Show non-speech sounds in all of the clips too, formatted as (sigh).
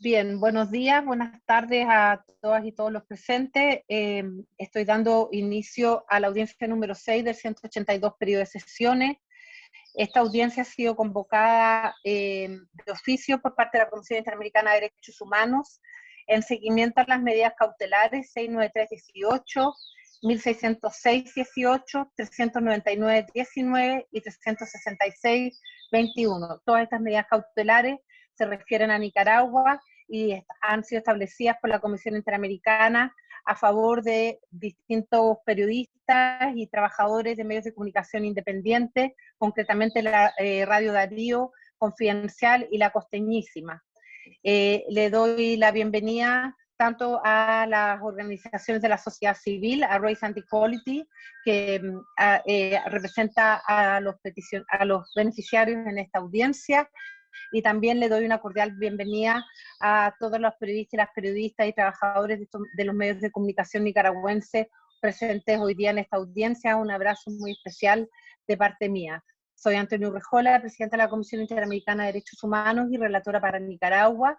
Bien, buenos días, buenas tardes a todas y todos los presentes. Eh, estoy dando inicio a la audiencia número 6 del 182 periodo de sesiones. Esta audiencia ha sido convocada eh, de oficio por parte de la Comisión Interamericana de Derechos Humanos en seguimiento a las medidas cautelares 693-18, 1606-18, 399-19 y 366-21. Todas estas medidas cautelares se refieren a Nicaragua y han sido establecidas por la Comisión Interamericana a favor de distintos periodistas y trabajadores de medios de comunicación independientes, concretamente la eh, Radio Darío, Confidencial y La Costeñísima. Eh, le doy la bienvenida tanto a las organizaciones de la sociedad civil, a Race and Equality, que mm, eh, representa a los, a los beneficiarios en esta audiencia, y también le doy una cordial bienvenida a todos los periodistas y las periodistas y trabajadores de, los medios de comunicación nicaragüenses presentes hoy día en esta audiencia. Un abrazo muy especial de parte mía. Soy Antonio Rejola, presidenta de la Comisión Interamericana de Derechos Humanos y relatora para Nicaragua.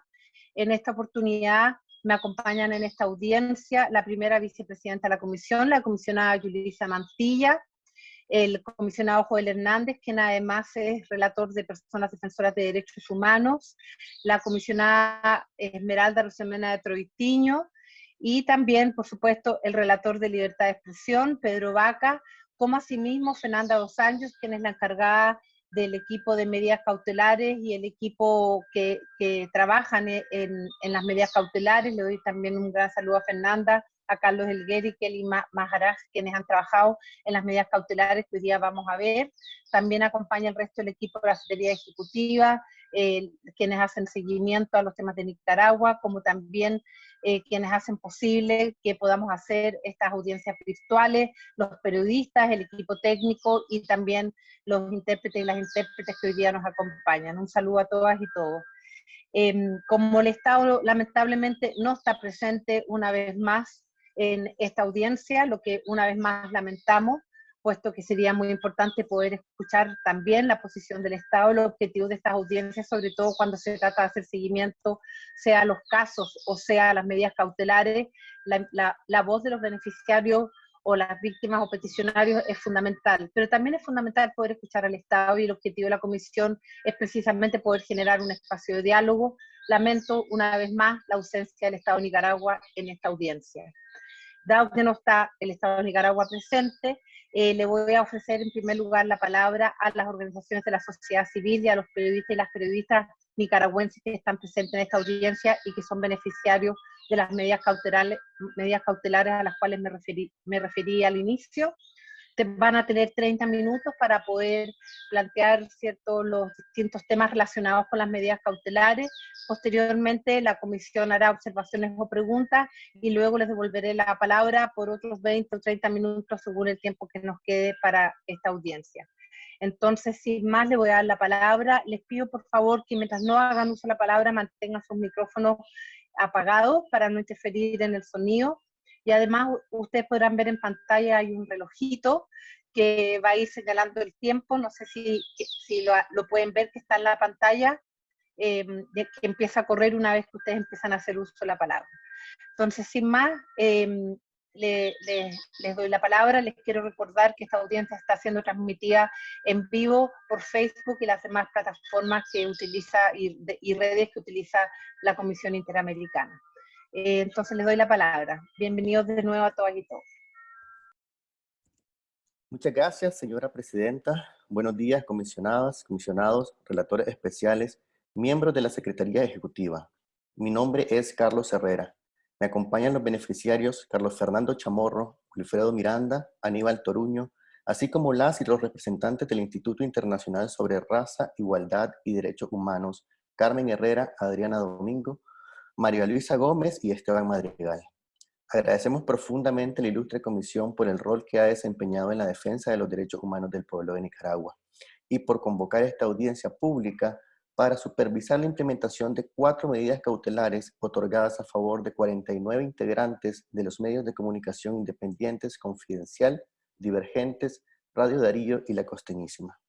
En esta oportunidad me acompañan en esta audiencia la primera vicepresidenta de la comisión, la comisionada Yulisa Mantilla, el comisionado Joel Hernández, quien además es relator de personas defensoras de derechos humanos, la comisionada Esmeralda Rosemena de Troitiño, y también, por supuesto, el relator de libertad de expresión, Pedro Vaca, como asimismo Fernanda Dos Años, quien es la encargada del equipo de medidas cautelares y el equipo que, que trabajan en, en, las medidas cautelares. Le doy también un gran saludo a Fernanda, a Carlos Elguer y Kelly Maharaj, quienes han trabajado en las medidas cautelares que hoy día vamos a ver. También acompaña el resto del equipo de la Secretaría Ejecutiva, eh, quienes hacen seguimiento a los temas de Nicaragua, como también eh, quienes hacen posible que podamos hacer estas audiencias virtuales, los periodistas, el equipo técnico y también los intérpretes y las intérpretes que hoy día nos acompañan. Un saludo a todas y todos. Em, como el Estado lamentablemente no está presente una vez más en esta audiencia, lo que una vez más lamentamos, puesto que sería muy importante poder escuchar también la posición del Estado, los objetivos de estas audiencias, sobre todo cuando se trata de hacer seguimiento, sea los casos o sea las medidas cautelares, la, la, voz de los beneficiarios o las víctimas o peticionarios es fundamental, pero también es fundamental poder escuchar al Estado y el objetivo de la Comisión es precisamente poder generar un espacio de diálogo. Lamento una vez más la ausencia del Estado de Nicaragua en esta audiencia. Dado que no está el Estado de Nicaragua presente, eh, le voy a ofrecer en primer lugar la palabra a las organizaciones de la sociedad civil y a los periodistas y las periodistas nicaragüenses que están presentes en esta audiencia y que son beneficiarios de las medidas cautelares, medidas cautelares a las cuales me referí, me referí al inicio van a tener 30 minutos para poder plantear ciertos los distintos temas relacionados con las medidas cautelares. Posteriormente, la comisión hará observaciones o preguntas y luego les devolveré la palabra por otros 20 o 30 minutos según el tiempo que nos quede para esta audiencia. Entonces, sin más, le voy a dar la palabra. Les pido, por favor, que mientras no hagan uso de la palabra, mantengan sus micrófonos apagados para no interferir en el sonido y además ustedes podrán ver en pantalla hay un relojito que va a ir señalando el tiempo, no sé si, si lo, pueden ver que está en la pantalla, eh, que empieza a correr una vez que ustedes empiezan a hacer uso de la palabra. Entonces, sin más, eh, le, les doy la palabra, les quiero recordar que esta audiencia está siendo transmitida en vivo por Facebook y las demás plataformas que utiliza y redes que utiliza la Comisión Interamericana. Eh, entonces les doy la palabra. Bienvenidos de nuevo a todas y todos. Muchas gracias, señora presidenta. Buenos días, comisionadas, comisionados, relatores especiales, miembros de la Secretaría Ejecutiva. Mi nombre es Carlos Herrera. Me acompañan los beneficiarios Carlos Fernando Chamorro, Wilfredo Miranda, Aníbal Toruño, así como las y los representantes del Instituto Internacional sobre Raza, Igualdad y Derechos Humanos, Carmen Herrera, Adriana Domingo, María Luisa Gómez y Esteban Madrigal. Agradecemos profundamente la ilustre comisión por el rol que ha desempeñado en la defensa de los derechos humanos del pueblo de Nicaragua y por convocar esta audiencia pública para supervisar la implementación de cuatro medidas cautelares otorgadas a favor de 49 integrantes de los medios de comunicación independientes Confidencial, Divergentes, Radio Darío y La Costeñísima.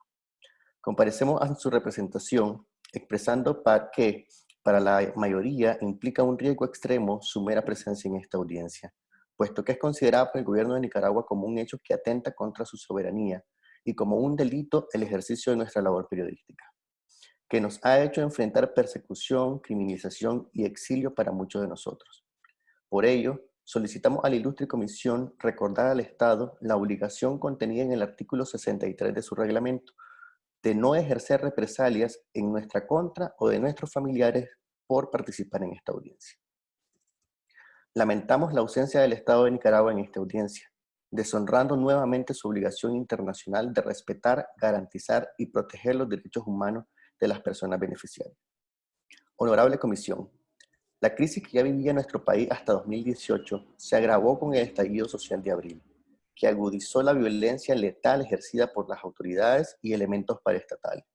Comparecemos a su representación expresando para que para la mayoría implica un riesgo extremo su mera presencia en esta audiencia, puesto que es considerada por el gobierno de Nicaragua como un hecho que atenta contra su soberanía y como un delito el ejercicio de nuestra labor periodística, que nos ha hecho enfrentar persecución, criminalización y exilio para muchos de nosotros. Por ello, solicitamos a la ilustre comisión recordar al Estado la obligación contenida en el artículo 63 de su reglamento, de no ejercer represalias en nuestra contra o de nuestros familiares por participar en esta audiencia. Lamentamos la ausencia del Estado de Nicaragua en esta audiencia, deshonrando nuevamente su obligación internacional de respetar, garantizar y proteger los derechos humanos de las personas beneficiarias. Honorable Comisión, la crisis que ya vivía nuestro país hasta 2018 se agravó con el estallido social de abril que agudizó la violencia letal ejercida por las autoridades y elementos paraestatales.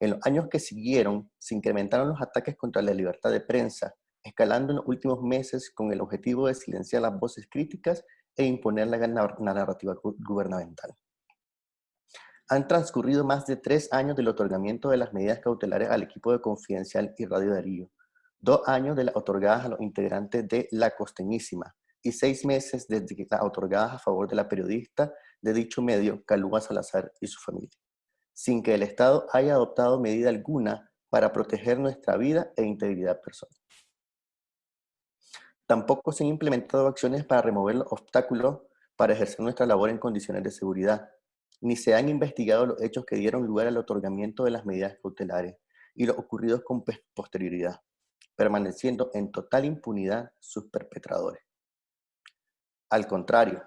En los años que siguieron, se incrementaron los ataques contra la libertad de prensa, escalando en los últimos meses con el objetivo de silenciar las voces críticas e imponer la, narrativa gubernamental. Han transcurrido más de tres años del otorgamiento de las medidas cautelares al equipo de Confidencial y Radio Darío, dos años de las otorgadas a los integrantes de La Costeñísima, y seis meses desde que otorgadas a favor de la periodista de dicho medio, Calúa Salazar y su familia, sin que el Estado haya adoptado medida alguna para proteger nuestra vida e integridad personal. Tampoco se han implementado acciones para remover los obstáculos para ejercer nuestra labor en condiciones de seguridad, ni se han investigado los hechos que dieron lugar al otorgamiento de las medidas cautelares y los ocurridos con posterioridad, permaneciendo en total impunidad sus perpetradores. Al contrario,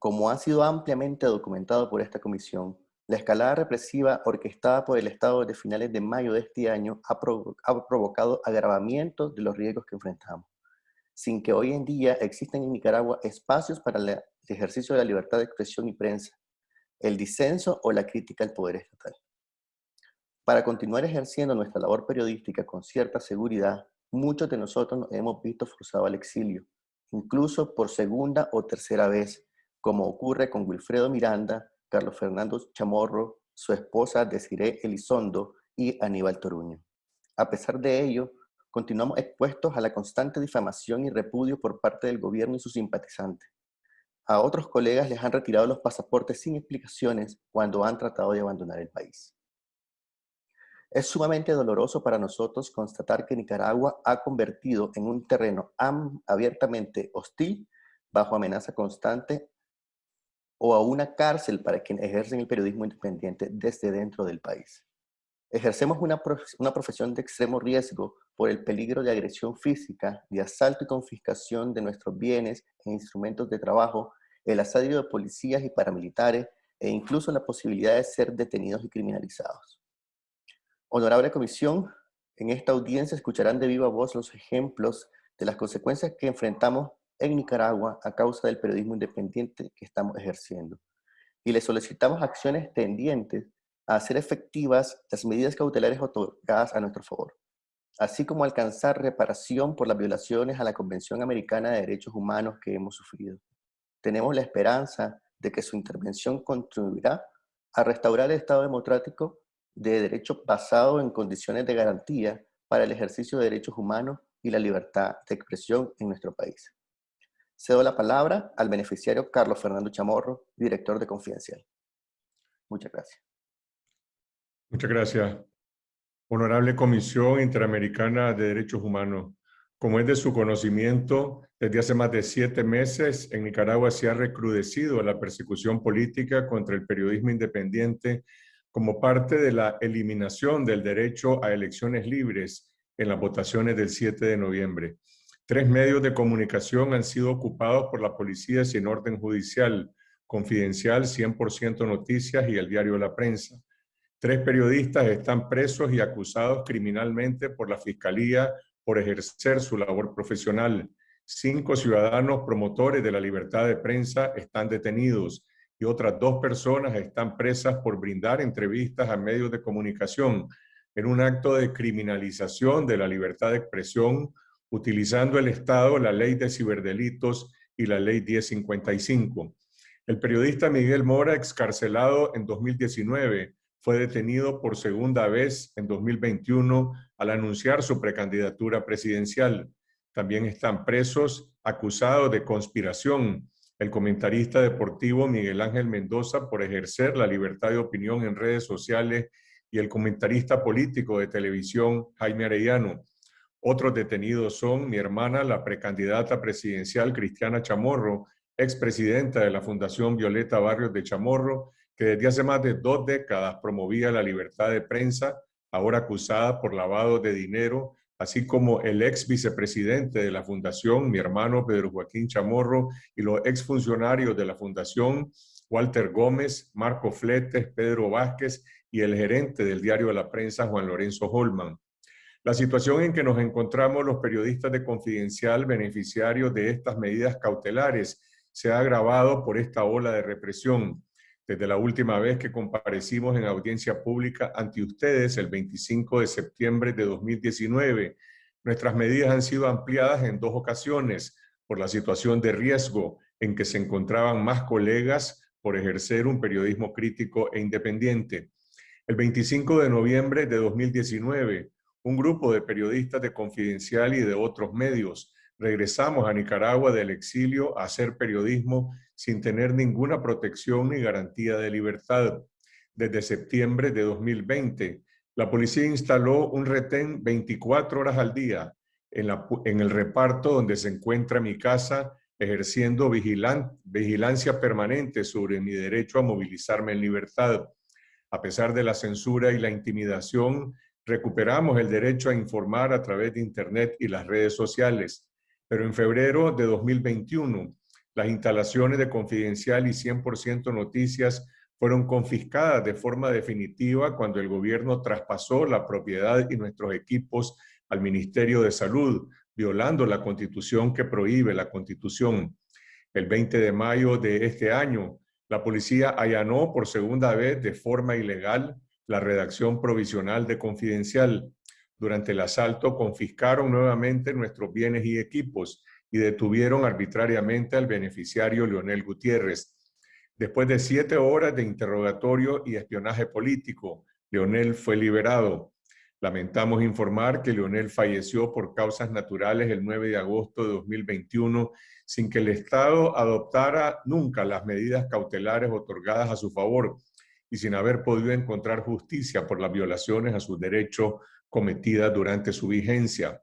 como ha sido ampliamente documentado por esta comisión, la escalada represiva orquestada por el Estado desde finales de mayo de este año ha, provocado agravamientos de los riesgos que enfrentamos, sin que hoy en día existan en Nicaragua espacios para el ejercicio de la libertad de expresión y prensa, el disenso o la crítica al poder estatal. Para continuar ejerciendo nuestra labor periodística con cierta seguridad, muchos de nosotros nos hemos visto forzados al exilio, incluso por segunda o tercera vez, como ocurre con Wilfredo Miranda, Carlos Fernando Chamorro, su esposa Desiree Elizondo y Aníbal Toruño. A pesar de ello, continuamos expuestos a la constante difamación y repudio por parte del gobierno y sus simpatizantes. A otros colegas les han retirado los pasaportes sin explicaciones cuando han tratado de abandonar el país. Es sumamente doloroso para nosotros constatar que Nicaragua ha convertido en un terreno abiertamente hostil, bajo amenaza constante, o a una cárcel para quienes ejercen el periodismo independiente desde dentro del país. Ejercemos una, una profesión de extremo riesgo por el peligro de agresión física, de asalto y confiscación de nuestros bienes e instrumentos de trabajo, el asedio de policías y paramilitares, e incluso la posibilidad de ser detenidos y criminalizados. Honorable Comisión, en esta audiencia escucharán de viva voz los ejemplos de las consecuencias que enfrentamos en Nicaragua a causa del periodismo independiente que estamos ejerciendo. Y le solicitamos acciones tendientes a hacer efectivas las medidas cautelares otorgadas a nuestro favor, así como alcanzar reparación por las violaciones a la Convención Americana de Derechos Humanos que hemos sufrido. Tenemos la esperanza de que su intervención contribuirá a restaurar el Estado democrático de derecho basado en condiciones de garantía para el ejercicio de derechos humanos y la libertad de expresión en nuestro país. Cedo la palabra al beneficiario Carlos Fernando Chamorro, director de Confidencial. Muchas gracias. Muchas gracias. Honorable Comisión Interamericana de Derechos Humanos, como es de su conocimiento, desde hace más de siete meses en Nicaragua se ha recrudecido la persecución política contra el periodismo independiente como parte de la eliminación del derecho a elecciones libres en las votaciones del 7 de noviembre. Tres medios de comunicación han sido ocupados por la policía sin orden judicial, Confidencial, 100% Noticias y el diario La Prensa. Tres periodistas están presos y acusados criminalmente por la Fiscalía por ejercer su labor profesional. Cinco ciudadanos promotores de la libertad de prensa están detenidos y otras dos personas están presas por brindar entrevistas a medios de comunicación en un acto de criminalización de la libertad de expresión utilizando el Estado la ley de ciberdelitos y la ley 1055. El periodista Miguel Mora, excarcelado en 2019, fue detenido por segunda vez en 2021 al anunciar su precandidatura presidencial. También están presos acusados de conspiración el comentarista deportivo Miguel Ángel Mendoza por ejercer la libertad de opinión en redes sociales y el comentarista político de televisión Jaime Arellano. Otros detenidos son mi hermana, la precandidata presidencial Cristiana Chamorro, expresidenta de la Fundación Violeta Barrios de Chamorro, que desde hace más de dos décadas promovía la libertad de prensa, ahora acusada por lavado de dinero así como el ex vicepresidente de la fundación, mi hermano Pedro Joaquín Chamorro, y los exfuncionarios de la fundación, Walter Gómez, Marco Fletes, Pedro Vázquez y el gerente del diario de la prensa, Juan Lorenzo Holman. La situación en que nos encontramos los periodistas de Confidencial, beneficiarios de estas medidas cautelares, se ha agravado por esta ola de represión. Desde la última vez que comparecimos en audiencia pública ante ustedes, el 25 de septiembre de 2019, nuestras medidas han sido ampliadas en dos ocasiones por la situación de riesgo en que se encontraban más colegas por ejercer un periodismo crítico e independiente. El 25 de noviembre de 2019, un grupo de periodistas de Confidencial y de otros medios regresamos a Nicaragua del exilio a hacer periodismo sin tener ninguna protección ni garantía de libertad. Desde septiembre de 2020, la policía instaló un retén 24 horas al día en, el reparto donde se encuentra mi casa, ejerciendo vigilancia permanente sobre mi derecho a movilizarme en libertad. A pesar de la censura y la intimidación, recuperamos el derecho a informar a través de Internet y las redes sociales. Pero en febrero de 2021, las instalaciones de Confidencial y 100% Noticias fueron confiscadas de forma definitiva cuando el gobierno traspasó la propiedad y nuestros equipos al Ministerio de Salud, violando la constitución que prohíbe la constitución. El 20 de mayo de este año, la policía allanó por segunda vez de forma ilegal la redacción provisional de Confidencial, durante el asalto confiscaron nuevamente nuestros bienes y equipos y detuvieron arbitrariamente al beneficiario Leonel Gutiérrez. Después de siete horas de interrogatorio y espionaje político, Leonel fue liberado. Lamentamos informar que Leonel falleció por causas naturales el 9 de agosto de 2021 sin que el Estado adoptara nunca las medidas cautelares otorgadas a su favor y sin haber podido encontrar justicia por las violaciones a sus derechos cometidas durante su vigencia.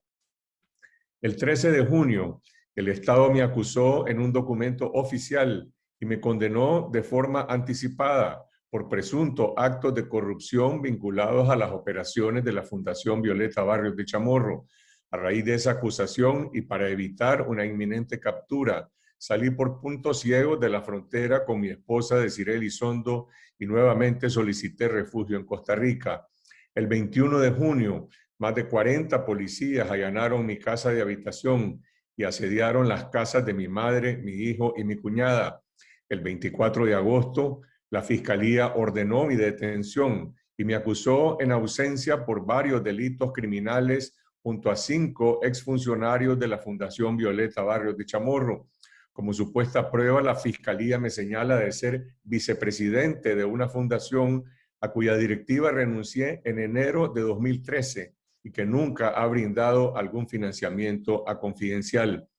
El 13 de junio, el Estado me acusó en un documento oficial y me condenó de forma anticipada por presunto actos de corrupción vinculados a las operaciones de la Fundación Violeta Barrios de Chamorro. A raíz de esa acusación y para evitar una inminente captura, salí por puntos ciegos de la frontera con mi esposa Desiree Elizondo y nuevamente solicité refugio en Costa Rica. El 21 de junio, más de 40 policías allanaron mi casa de habitación y asediaron las casas de mi madre, mi hijo y mi cuñada. El 24 de agosto, la Fiscalía ordenó mi detención y me acusó en ausencia por varios delitos criminales junto a cinco exfuncionarios de la Fundación Violeta Barrios de Chamorro. Como supuesta prueba, la Fiscalía me señala de ser vicepresidente de una fundación a cuya directiva renuncié en enero de 2013 y que nunca ha brindado algún financiamiento a Confidencial.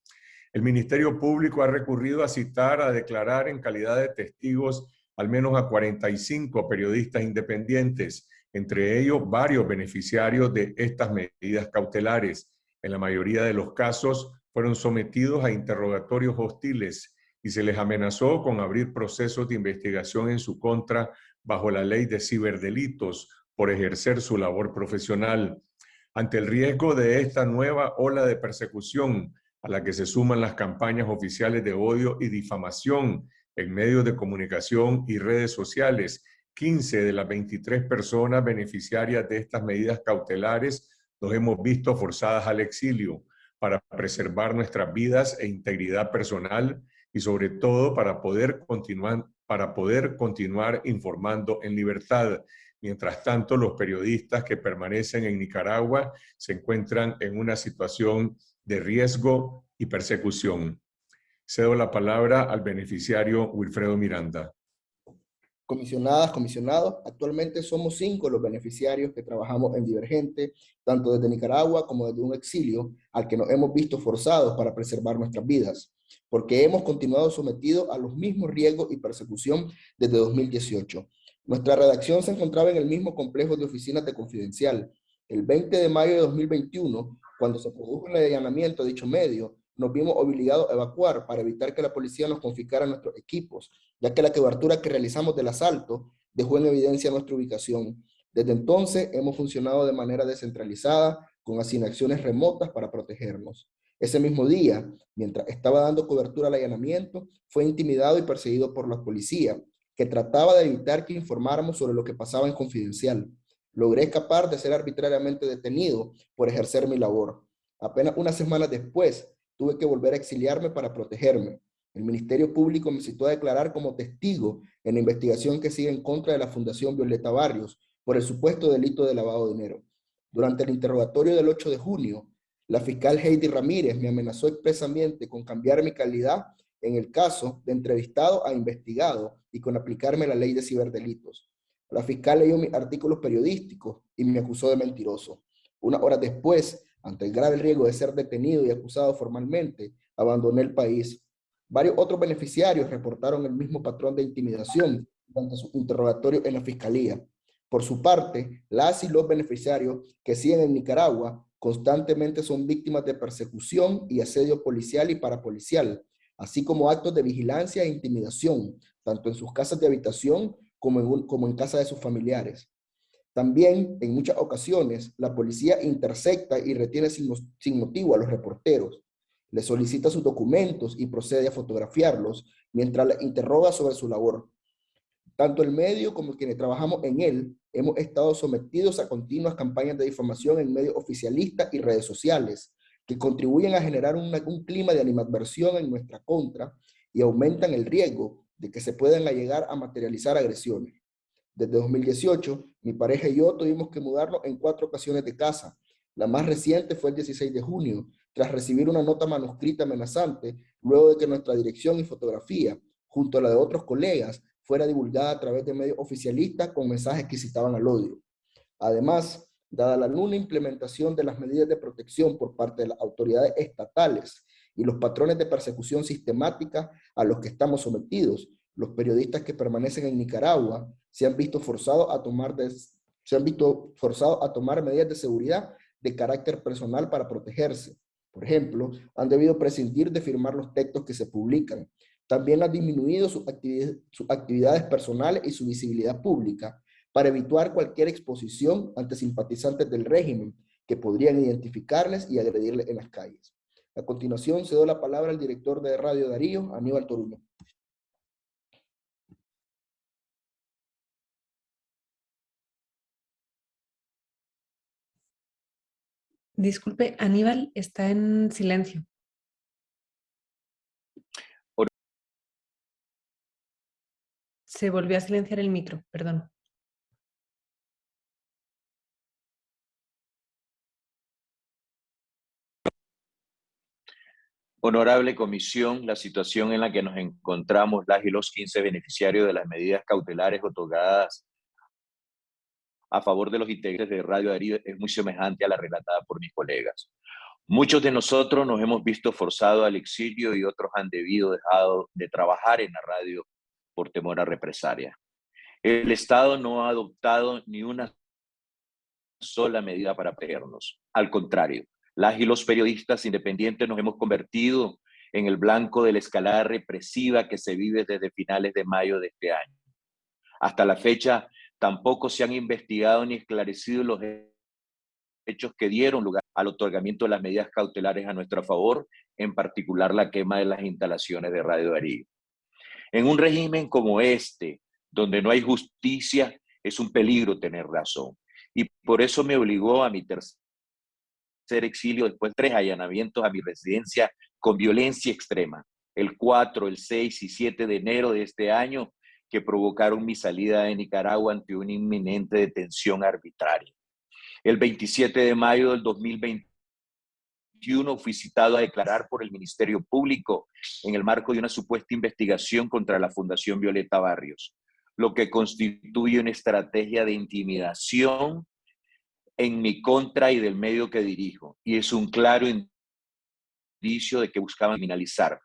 El Ministerio Público ha recurrido a citar, a declarar en calidad de testigos al menos a 45 periodistas independientes, entre ellos varios beneficiarios de estas medidas cautelares. En la mayoría de los casos fueron sometidos a interrogatorios hostiles y se les amenazó con abrir procesos de investigación en su contra bajo la ley de ciberdelitos por ejercer su labor profesional. Ante el riesgo de esta nueva ola de persecución a la que se suman las campañas oficiales de odio y difamación en medios de comunicación y redes sociales, 15 de las 23 personas beneficiarias de estas medidas cautelares nos hemos visto forzadas al exilio para preservar nuestras vidas e integridad personal y sobre todo para poder continuar para poder continuar informando en libertad. Mientras tanto, los periodistas que permanecen en Nicaragua se encuentran en una situación de riesgo y persecución. Cedo la palabra al beneficiario Wilfredo Miranda. Comisionadas, comisionados, actualmente somos cinco los beneficiarios que trabajamos en Divergente, tanto desde Nicaragua como desde un exilio al que nos hemos visto forzados para preservar nuestras vidas, porque hemos continuado sometidos a los mismos riesgos y persecución desde 2018. Nuestra redacción se encontraba en el mismo complejo de oficinas de Confidencial. El 20 de mayo de 2021, cuando se produjo el allanamiento de dicho medio, nos vimos obligados a evacuar para evitar que la policía nos confiscara nuestros equipos, ya que la cobertura que realizamos del asalto dejó en evidencia nuestra ubicación. Desde entonces hemos funcionado de manera descentralizada, con asignaciones remotas para protegernos. Ese mismo día, mientras estaba dando cobertura al allanamiento, fue intimidado y perseguido por la policía, que trataba de evitar que informáramos sobre lo que pasaba en Confidencial. Logré escapar de ser arbitrariamente detenido por ejercer mi labor. Apenas unas semanas después, tuve que volver a exiliarme para protegerme. El Ministerio Público me citó a declarar como testigo en la investigación que sigue en contra de la Fundación Violeta Barrios por el supuesto delito de lavado de dinero. Durante el interrogatorio del 8 de junio, la fiscal Heidi Ramírez me amenazó expresamente con cambiar mi calidad en el caso de entrevistado a investigado y con aplicarme la ley de ciberdelitos. La fiscal leyó mis artículos periodísticos y me acusó de mentiroso. Una hora después, ante el grave riesgo de ser detenido y acusado formalmente, abandoné el país. Varios otros beneficiarios reportaron el mismo patrón de intimidación durante su interrogatorio en la fiscalía. Por su parte, las y los beneficiarios que siguen en Nicaragua constantemente son víctimas de persecución y asedio policial y parapolicial, así como actos de vigilancia e intimidación, tanto en sus casas de habitación como en, casa de sus familiares. También, en muchas ocasiones, la policía intercepta y retiene sin, motivo a los reporteros, les solicita sus documentos y procede a fotografiarlos mientras les interroga sobre su labor. Tanto el medio como quienes trabajamos en él hemos estado sometidos a continuas campañas de difamación en medios oficialistas y redes sociales que contribuyen a generar un clima de animadversión en nuestra contra y aumentan el riesgo de que se puedan llegar a materializar agresiones. Desde 2018, mi pareja y yo tuvimos que mudarnos en cuatro ocasiones de casa. La más reciente fue el 16 de junio, tras recibir una nota manuscrita amenazante, luego de que nuestra dirección y fotografía, junto a la de otros colegas, fuera divulgada a través de medios oficialistas con mensajes que citaban al odio. Además, dada la nula implementación de las medidas de protección por parte de las autoridades estatales y los patrones de persecución sistemática a los que estamos sometidos, los periodistas que permanecen en Nicaragua se han visto forzados a tomar, se han visto forzados a tomar medidas de seguridad de carácter personal para protegerse. Por ejemplo, han debido prescindir de firmar los textos que se publican. También han disminuido sus actividades, sus actividades personales y su visibilidad pública para evitar cualquier exposición ante simpatizantes del régimen que podrían identificarles y agredirles en las calles. A continuación, cedo la palabra al director de Radio Darío, Aníbal Toruño. Disculpe, Aníbal está en silencio. Se volvió a silenciar el micro, perdón. Honorable Comisión, la situación en la que nos encontramos las y los 15 beneficiarios de las medidas cautelares otorgadas a favor de los integrantes de Radio Darío es muy semejante a la relatada por mis colegas. Muchos de nosotros nos hemos visto forzados al exilio y otros han debido dejado de trabajar en la radio por temor a represalia. El Estado no ha adoptado ni una sola medida para protegernos. Al contrario, las y los periodistas independientes nos hemos convertido en el blanco de la escalada represiva que se vive desde finales de mayo de este año. Hasta la fecha, Tampoco se han investigado ni esclarecido los hechos que dieron lugar al otorgamiento de las medidas cautelares a nuestro favor, en particular la quema de las instalaciones de Radio Darío. En un régimen como este, donde no hay justicia, es un peligro tener razón. Y por eso me obligó a mi tercer exilio después de tres allanamientos a mi residencia con violencia extrema. El 4, el 6 y 7 de enero de este año que provocaron mi salida de Nicaragua ante una inminente detención arbitraria. El 27 de mayo del 2021 fui citado a declarar por el Ministerio Público en el marco de una supuesta investigación contra la Fundación Violeta Barrios. lo que constituye una estrategia de intimidación en mi contra y del medio que dirijo, y es un claro indicio de que buscaban criminalizar.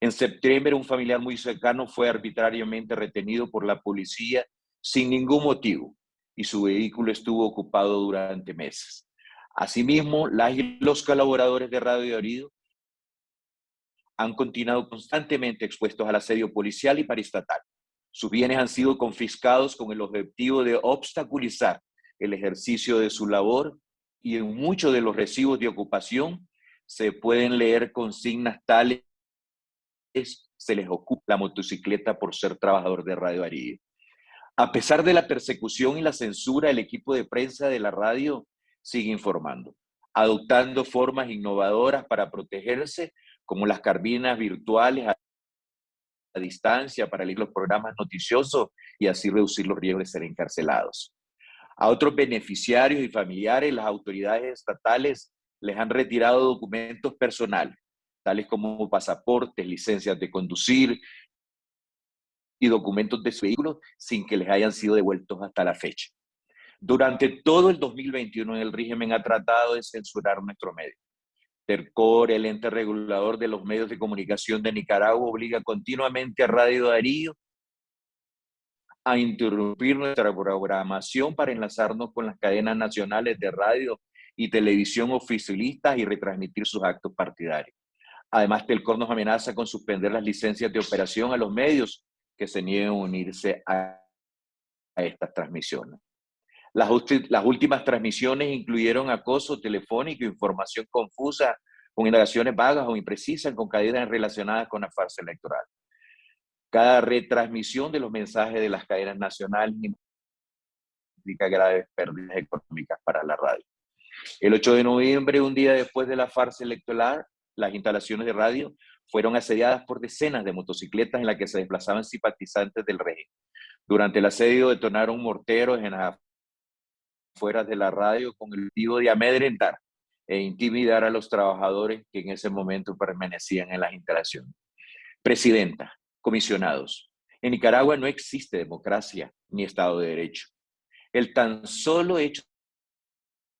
En septiembre, un familiar muy cercano fue arbitrariamente retenido por la policía sin ningún motivo y su vehículo estuvo ocupado durante meses. Asimismo, los colaboradores de Radio Orido han continuado constantemente expuestos al asedio policial y paraestatal. Sus bienes han sido confiscados con el objetivo de obstaculizar el ejercicio de su labor y en muchos de los recibos de ocupación se pueden leer consignas tales se les ocupa la motocicleta por ser trabajador de Radio Arido. A pesar de la persecución y la censura, el equipo de prensa de la radio sigue informando, adoptando formas innovadoras para protegerse, como las carbinas virtuales a, distancia para leer los programas noticiosos y así reducir los riesgos de ser encarcelados. A otros beneficiarios y familiares, las autoridades estatales les han retirado documentos personales, tales como pasaportes, licencias de conducir y documentos de su vehículo sin que les hayan sido devueltos hasta la fecha. Durante todo el 2021 el régimen ha tratado de censurar nuestro medio. TERCOR, el ente regulador de los medios de comunicación de Nicaragua, obliga continuamente a Radio Darío a interrumpir nuestra programación para enlazarnos con las cadenas nacionales de radio y televisión oficialistas y retransmitir sus actos partidarios. Además, Telcor nos amenaza con suspender las licencias de operación a los medios que se nieguen a unirse a, estas transmisiones. Las, las, últimas transmisiones incluyeron acoso telefónico, información confusa, con indagaciones vagas o imprecisas, con cadenas relacionadas con la farsa electoral. Cada retransmisión de los mensajes de las cadenas nacionales implica graves pérdidas económicas para la radio. El 8 de noviembre, un día después de la farsa electoral, las instalaciones de radio fueron asediadas por decenas de motocicletas en las que se desplazaban simpatizantes del régimen. Durante el asedio detonaron morteros en las afueras de la radio con el objetivo de amedrentar e intimidar a los trabajadores que en ese momento permanecían en las instalaciones. Presidenta, comisionados, en Nicaragua no existe democracia ni Estado de Derecho. El tan solo hecho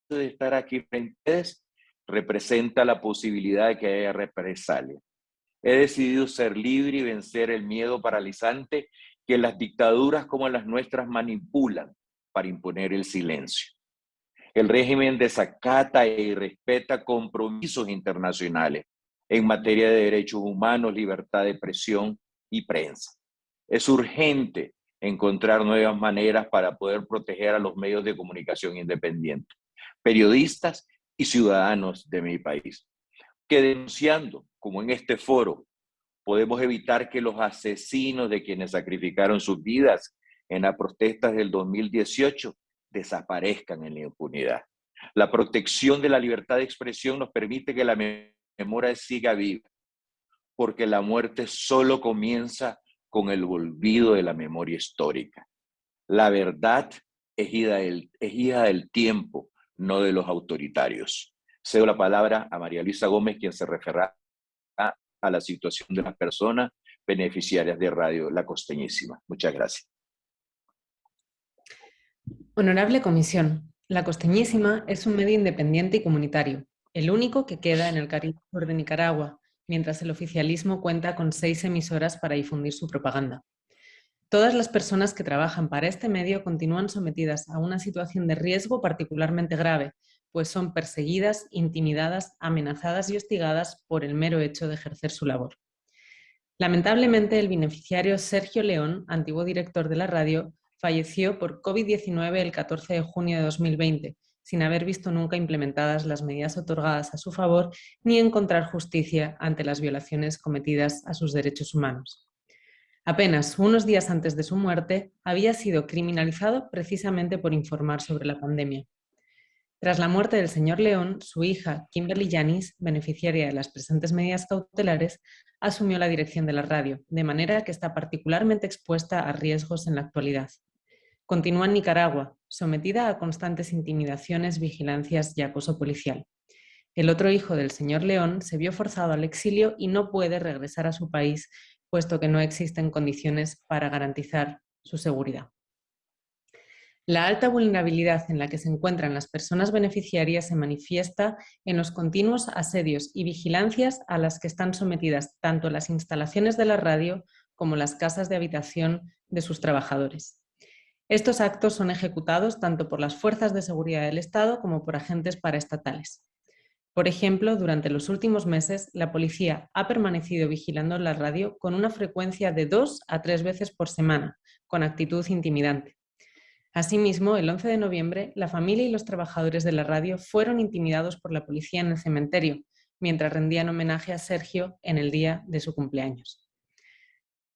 de estar aquí frente a ustedes representa la posibilidad de que haya represalia. He decidido ser libre y vencer el miedo paralizante que las dictaduras como las nuestras manipulan para imponer el silencio. El régimen desacata y respeta compromisos internacionales en materia de derechos humanos, libertad de expresión y prensa. Es urgente encontrar nuevas maneras para poder proteger a los medios de comunicación independientes, periodistas y ciudadanos de mi país. Que denunciando, como en este foro, podemos evitar que los asesinos de quienes sacrificaron sus vidas en las protestas del 2018 desaparezcan en la impunidad. La protección de la libertad de expresión nos permite que la memoria siga viva, porque la muerte solo comienza con el olvido de la memoria histórica. La verdad es hija del, es hija del tiempo, no de los autoritarios. Cedo la palabra a María Luisa Gómez, quien se referirá a la situación de las personas beneficiarias de Radio La Costeñísima. Muchas gracias. Honorable Comisión, La Costeñísima es un medio independiente y comunitario, el único que queda en el Caribe Sur de Nicaragua, mientras el oficialismo cuenta con seis emisoras para difundir su propaganda. Todas las personas que trabajan para este medio continúan sometidas a una situación de riesgo particularmente grave, pues son perseguidas, intimidadas, amenazadas y hostigadas por el mero hecho de ejercer su labor. Lamentablemente, el beneficiario Sergio León, antiguo director de la radio, falleció por COVID-19 el 14 de junio de 2020, sin haber visto nunca implementadas las medidas otorgadas a su favor ni encontrar justicia ante las violaciones cometidas a sus derechos humanos. Apenas unos días antes de su muerte, había sido criminalizado precisamente por informar sobre la pandemia. Tras la muerte del señor León, su hija, Kimberly Yanis, beneficiaria de las presentes medidas cautelares, asumió la dirección de la radio, de manera que está particularmente expuesta a riesgos en la actualidad. Continúa en Nicaragua, sometida a constantes intimidaciones, vigilancias y acoso policial. El otro hijo del señor León se vio forzado al exilio y no puede regresar a su país, puesto que no existen condiciones para garantizar su seguridad. La alta vulnerabilidad en la que se encuentran las personas beneficiarias se manifiesta en los continuos asedios y vigilancias a las que están sometidas tanto las instalaciones de la radio como las casas de habitación de sus trabajadores. Estos actos son ejecutados tanto por las fuerzas de seguridad del Estado como por agentes paraestatales. Por ejemplo, durante los últimos meses, la policía ha permanecido vigilando la radio con una frecuencia de dos a tres veces por semana, con actitud intimidante. Asimismo, el 11 de noviembre, la familia y los trabajadores de la radio fueron intimidados por la policía en el cementerio, mientras rendían homenaje a Sergio en el día de su cumpleaños.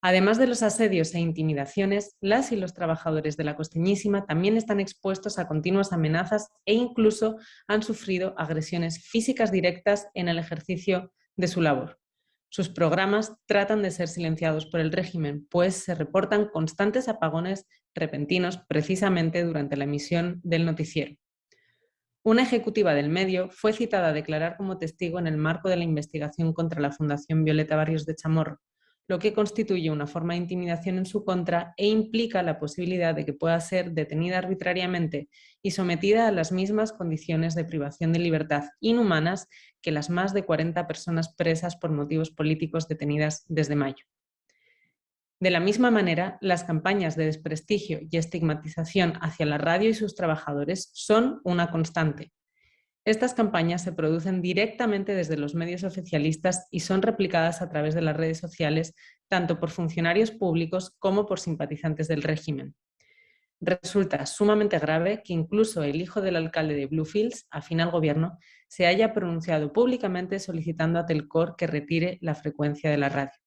Además de los asedios e intimidaciones, las y los trabajadores de la Costeñísima también están expuestos a continuas amenazas e incluso han sufrido agresiones físicas directas en el ejercicio de su labor. Sus programas tratan de ser silenciados por el régimen, pues se reportan constantes apagones repentinos precisamente durante la emisión del noticiero. Una ejecutiva del medio fue citada a declarar como testigo en el marco de la investigación contra la Fundación Violeta Barrios de Chamorro, lo que constituye una forma de intimidación en su contra e implica la posibilidad de que pueda ser detenida arbitrariamente y sometida a las mismas condiciones de privación de libertad inhumanas que las más de 40 personas presas por motivos políticos detenidas desde mayo. De la misma manera, las campañas de desprestigio y estigmatización hacia la radio y sus trabajadores son una constante. Estas campañas se producen directamente desde los medios oficialistas y son replicadas a través de las redes sociales, tanto por funcionarios públicos como por simpatizantes del régimen. Resulta sumamente grave que incluso el hijo del alcalde de Bluefields, afín al gobierno, se haya pronunciado públicamente solicitando a Telcor que retire la frecuencia de la radio.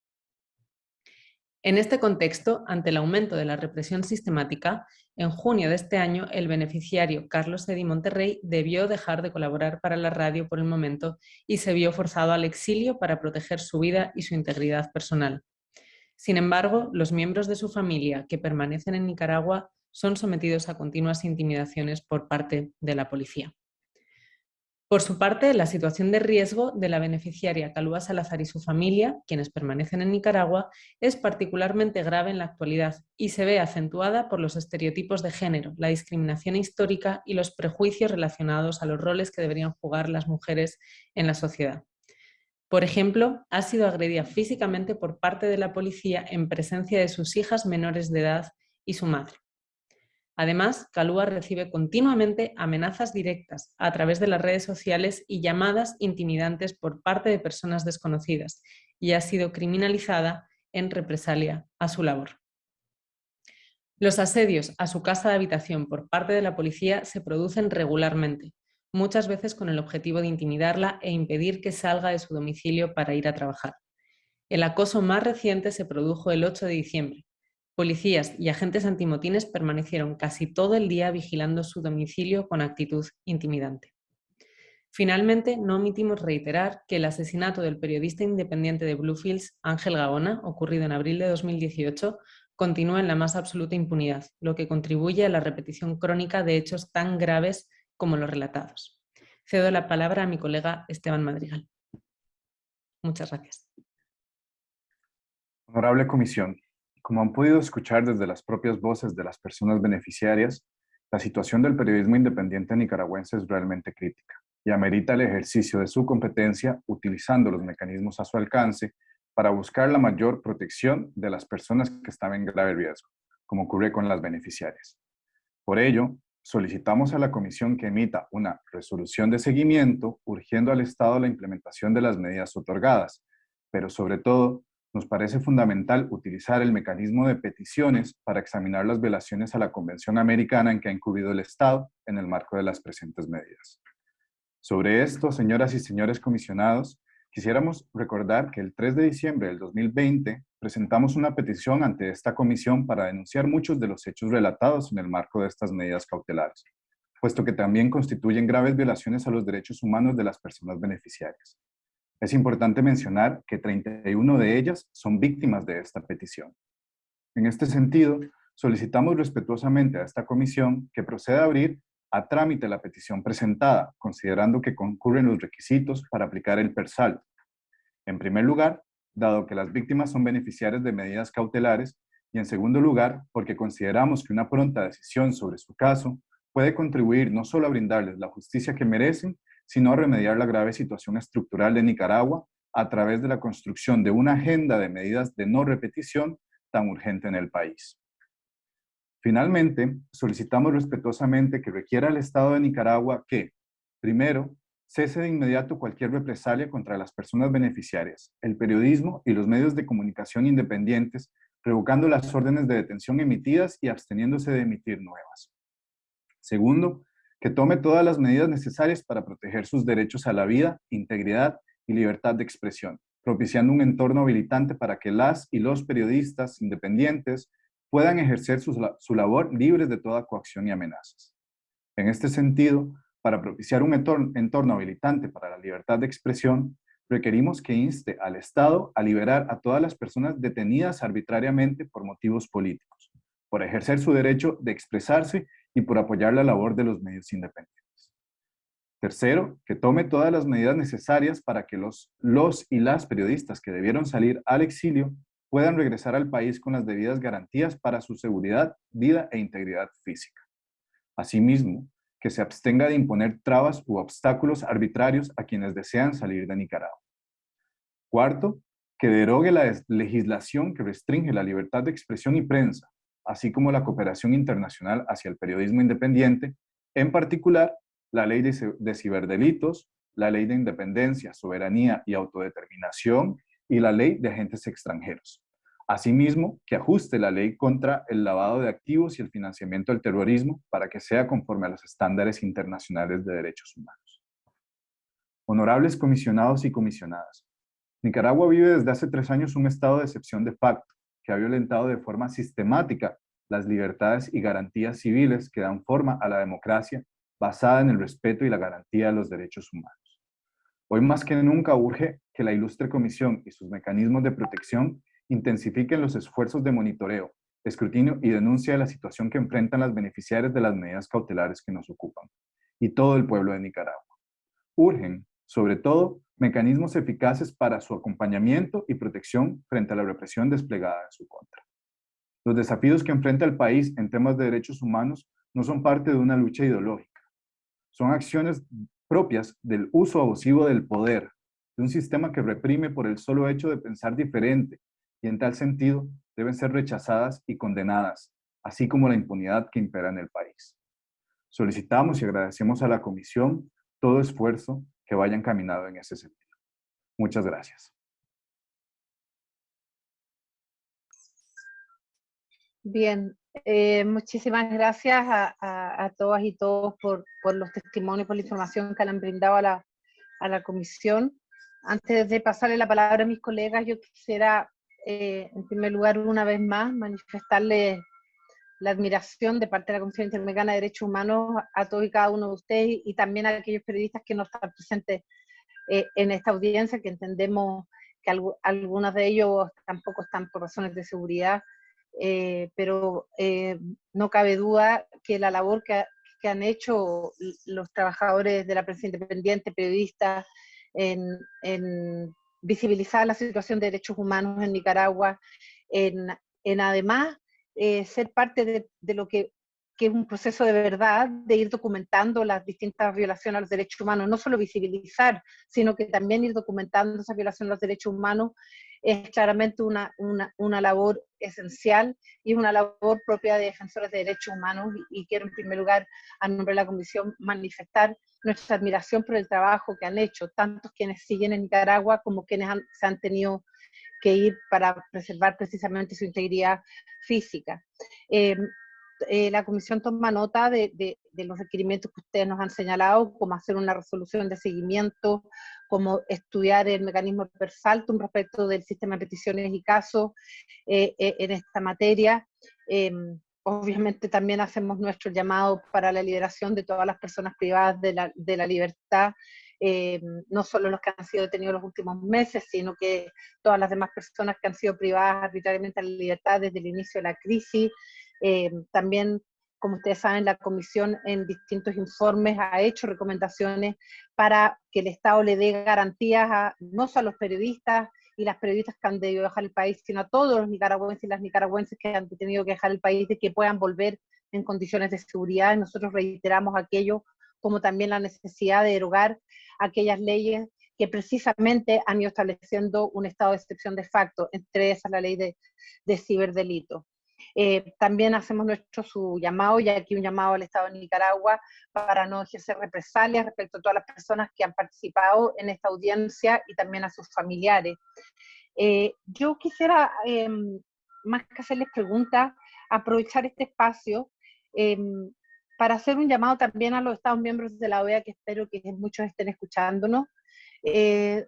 En este contexto, ante el aumento de la represión sistemática, en junio de este año el beneficiario Carlos Eddy Monterrey debió dejar de colaborar para la radio por el momento y se vio forzado al exilio para proteger su vida y su integridad personal. Sin embargo, los miembros de su familia que permanecen en Nicaragua son sometidos a continuas intimidaciones por parte de la policía. Por su parte, la situación de riesgo de la beneficiaria Calúa Salazar y su familia, quienes permanecen en Nicaragua, es particularmente grave en la actualidad y se ve acentuada por los estereotipos de género, la discriminación histórica y los prejuicios relacionados a los roles que deberían jugar las mujeres en la sociedad. Por ejemplo, ha sido agredida físicamente por parte de la policía en presencia de sus hijas menores de edad y su madre. Además, Calúa recibe continuamente amenazas directas a través de las redes sociales y llamadas intimidantes por parte de personas desconocidas y ha sido criminalizada en represalia a su labor. Los asedios a su casa de habitación por parte de la policía se producen regularmente, muchas veces con el objetivo de intimidarla e impedir que salga de su domicilio para ir a trabajar. El acoso más reciente se produjo el 8 de diciembre, Policías y agentes antimotines permanecieron casi todo el día vigilando su domicilio con actitud intimidante. Finalmente, no omitimos reiterar que el asesinato del periodista independiente de Bluefields, Ángel Gaona, ocurrido en abril de 2018, continúa en la más absoluta impunidad, lo que contribuye a la repetición crónica de hechos tan graves como los relatados. Cedo la palabra a mi colega Esteban Madrigal. Muchas gracias. Honorable Comisión, como han podido escuchar desde las propias voces de las personas beneficiarias, la situación del periodismo independiente nicaragüense es realmente crítica y amerita el ejercicio de su competencia utilizando los mecanismos a su alcance para buscar la mayor protección de las personas que están en grave riesgo, como ocurre con las beneficiarias. Por ello, solicitamos a la Comisión que emita una resolución de seguimiento urgiendo al Estado la implementación de las medidas otorgadas, pero sobre todo nos parece fundamental utilizar el mecanismo de peticiones para examinar las violaciones a la Convención Americana en que ha incurrido el Estado en el marco de las presentes medidas. Sobre esto, señoras y señores comisionados, quisiéramos recordar que el 3 de diciembre del 2020 presentamos una petición ante esta comisión para denunciar muchos de los hechos relatados en el marco de estas medidas cautelares, puesto que también constituyen graves violaciones a los derechos humanos de las personas beneficiarias. Es importante mencionar que 31 de ellas son víctimas de esta petición. En este sentido, solicitamos respetuosamente a esta comisión que proceda a abrir a trámite la petición presentada, considerando que concurren los requisitos para aplicar el PERSAL. En primer lugar, dado que las víctimas son beneficiarias de medidas cautelares, Y en segundo lugar, porque consideramos que una pronta decisión sobre su caso puede contribuir no solo a brindarles la justicia que merecen, sino a remediar la grave situación estructural de Nicaragua a través de la construcción de una agenda de medidas de no repetición tan urgente en el país. Finalmente, solicitamos respetuosamente que requiera al Estado de Nicaragua que, primero, cese de inmediato cualquier represalia contra las personas beneficiarias, el periodismo y los medios de comunicación independientes, revocando las órdenes de detención emitidas y absteniéndose de emitir nuevas. Segundo, que tome todas las medidas necesarias para proteger sus derechos a la vida, integridad y libertad de expresión, propiciando un entorno habilitante para que las y los periodistas independientes puedan ejercer su, su labor libres de toda coacción y amenazas. En este sentido, para propiciar un entorno, habilitante para la libertad de expresión, requerimos que inste al Estado a liberar a todas las personas detenidas arbitrariamente por motivos políticos, por ejercer su derecho de expresarse y por apoyar la labor de los medios independientes. Tercero, que tome todas las medidas necesarias para que los, los y las periodistas que debieron salir al exilio puedan regresar al país con las debidas garantías para su seguridad, vida e integridad física. Asimismo, que se abstenga de imponer trabas u obstáculos arbitrarios a quienes desean salir de Nicaragua. Cuarto, que derogue la legislación que restringe la libertad de expresión y prensa, así como la cooperación internacional hacia el periodismo independiente, en particular la ley de ciberdelitos, la ley de independencia, soberanía y autodeterminación y la ley de agentes extranjeros. Asimismo, que ajuste la ley contra el lavado de activos y el financiamiento del terrorismo para que sea conforme a los estándares internacionales de derechos humanos. Honorables comisionados y comisionadas, Nicaragua vive desde hace tres años un estado de excepción de facto que ha violentado de forma sistemática las libertades y garantías civiles que dan forma a la democracia basada en el respeto y la garantía de los derechos humanos. Hoy más que nunca urge que la ilustre comisión y sus mecanismos de protección intensifiquen los esfuerzos de monitoreo, escrutinio y denuncia de la situación que enfrentan las beneficiarias de las medidas cautelares que nos ocupan, y todo el pueblo de Nicaragua. Urgen, sobre todo, mecanismos eficaces para su acompañamiento y protección frente a la represión desplegada en su contra. Los desafíos que enfrenta el país en temas de derechos humanos no son parte de una lucha ideológica. Son acciones propias del uso abusivo del poder, de un sistema que reprime por el solo hecho de pensar diferente y en tal sentido deben ser rechazadas y condenadas, así como la impunidad que impera en el país. Solicitamos y agradecemos a la Comisión todo esfuerzo que vaya encaminado en ese sentido. Muchas gracias. Bien, eh, muchísimas gracias a, todas y todos por, los testimonios, por la información que le han brindado a la, a la comisión. Antes de pasarle la palabra a mis colegas, yo quisiera eh, en primer lugar, una vez más, manifestarle la admiración de parte de la Comisión Interamericana de Derechos Humanos a todos y cada uno de ustedes y también a aquellos periodistas que no están presentes eh, en esta audiencia, que entendemos que algunos de ellos tampoco están por razones de seguridad, eh, pero no cabe duda que la labor que, han hecho los trabajadores de la prensa independiente, periodistas, en, en visibilizar la situación de derechos humanos en Nicaragua, en, además eh, ser parte de, lo que, es un proceso de verdad, de ir documentando las distintas violaciones a los derechos humanos, no solo visibilizar, sino que también ir documentando esa violación a los derechos humanos, es claramente una, una, labor esencial y una labor propia de defensores de derechos humanos. Y, y quiero en primer lugar, a nombre de la Comisión, manifestar nuestra admiración por el trabajo que han hecho, tantos quienes siguen en Nicaragua como quienes se han tenido que ir para preservar precisamente su integridad física. Eh, eh, la comisión toma nota de, los requerimientos que ustedes nos han señalado, como hacer una resolución de seguimiento, como estudiar el mecanismo per saltum respecto del sistema de peticiones y casos eh, en esta materia, obviamente también hacemos nuestro llamado para la liberación de todas las personas privadas de la, de la libertad, eh, no solo los que han sido detenidos los últimos meses, sino que todas las demás personas que han sido privadas arbitrariamente de la libertad desde el inicio de la crisis. Eh, también, como ustedes saben, la Comisión en distintos informes ha hecho recomendaciones para que el Estado le dé garantías no solo a los periodistas y las periodistas que han debido dejar el país, sino a todos los nicaragüenses y las nicaragüenses que han tenido que dejar el país, de que puedan volver en condiciones de seguridad. Nosotros reiteramos aquello, como también la necesidad de derogar aquellas leyes que precisamente han ido estableciendo un estado de excepción de facto, entre esas la ley de, de ciberdelito. Eh, también hacemos nuestro su llamado, y aquí un llamado al Estado de Nicaragua, para no ejercer represalias respecto a todas las personas que han participado en esta audiencia y también a sus familiares. Eh, yo quisiera, em, más que hacerles preguntas, aprovechar este espacio em, para hacer un llamado también a los Estados miembros de la OEA, que espero que muchos estén escuchándonos, eh,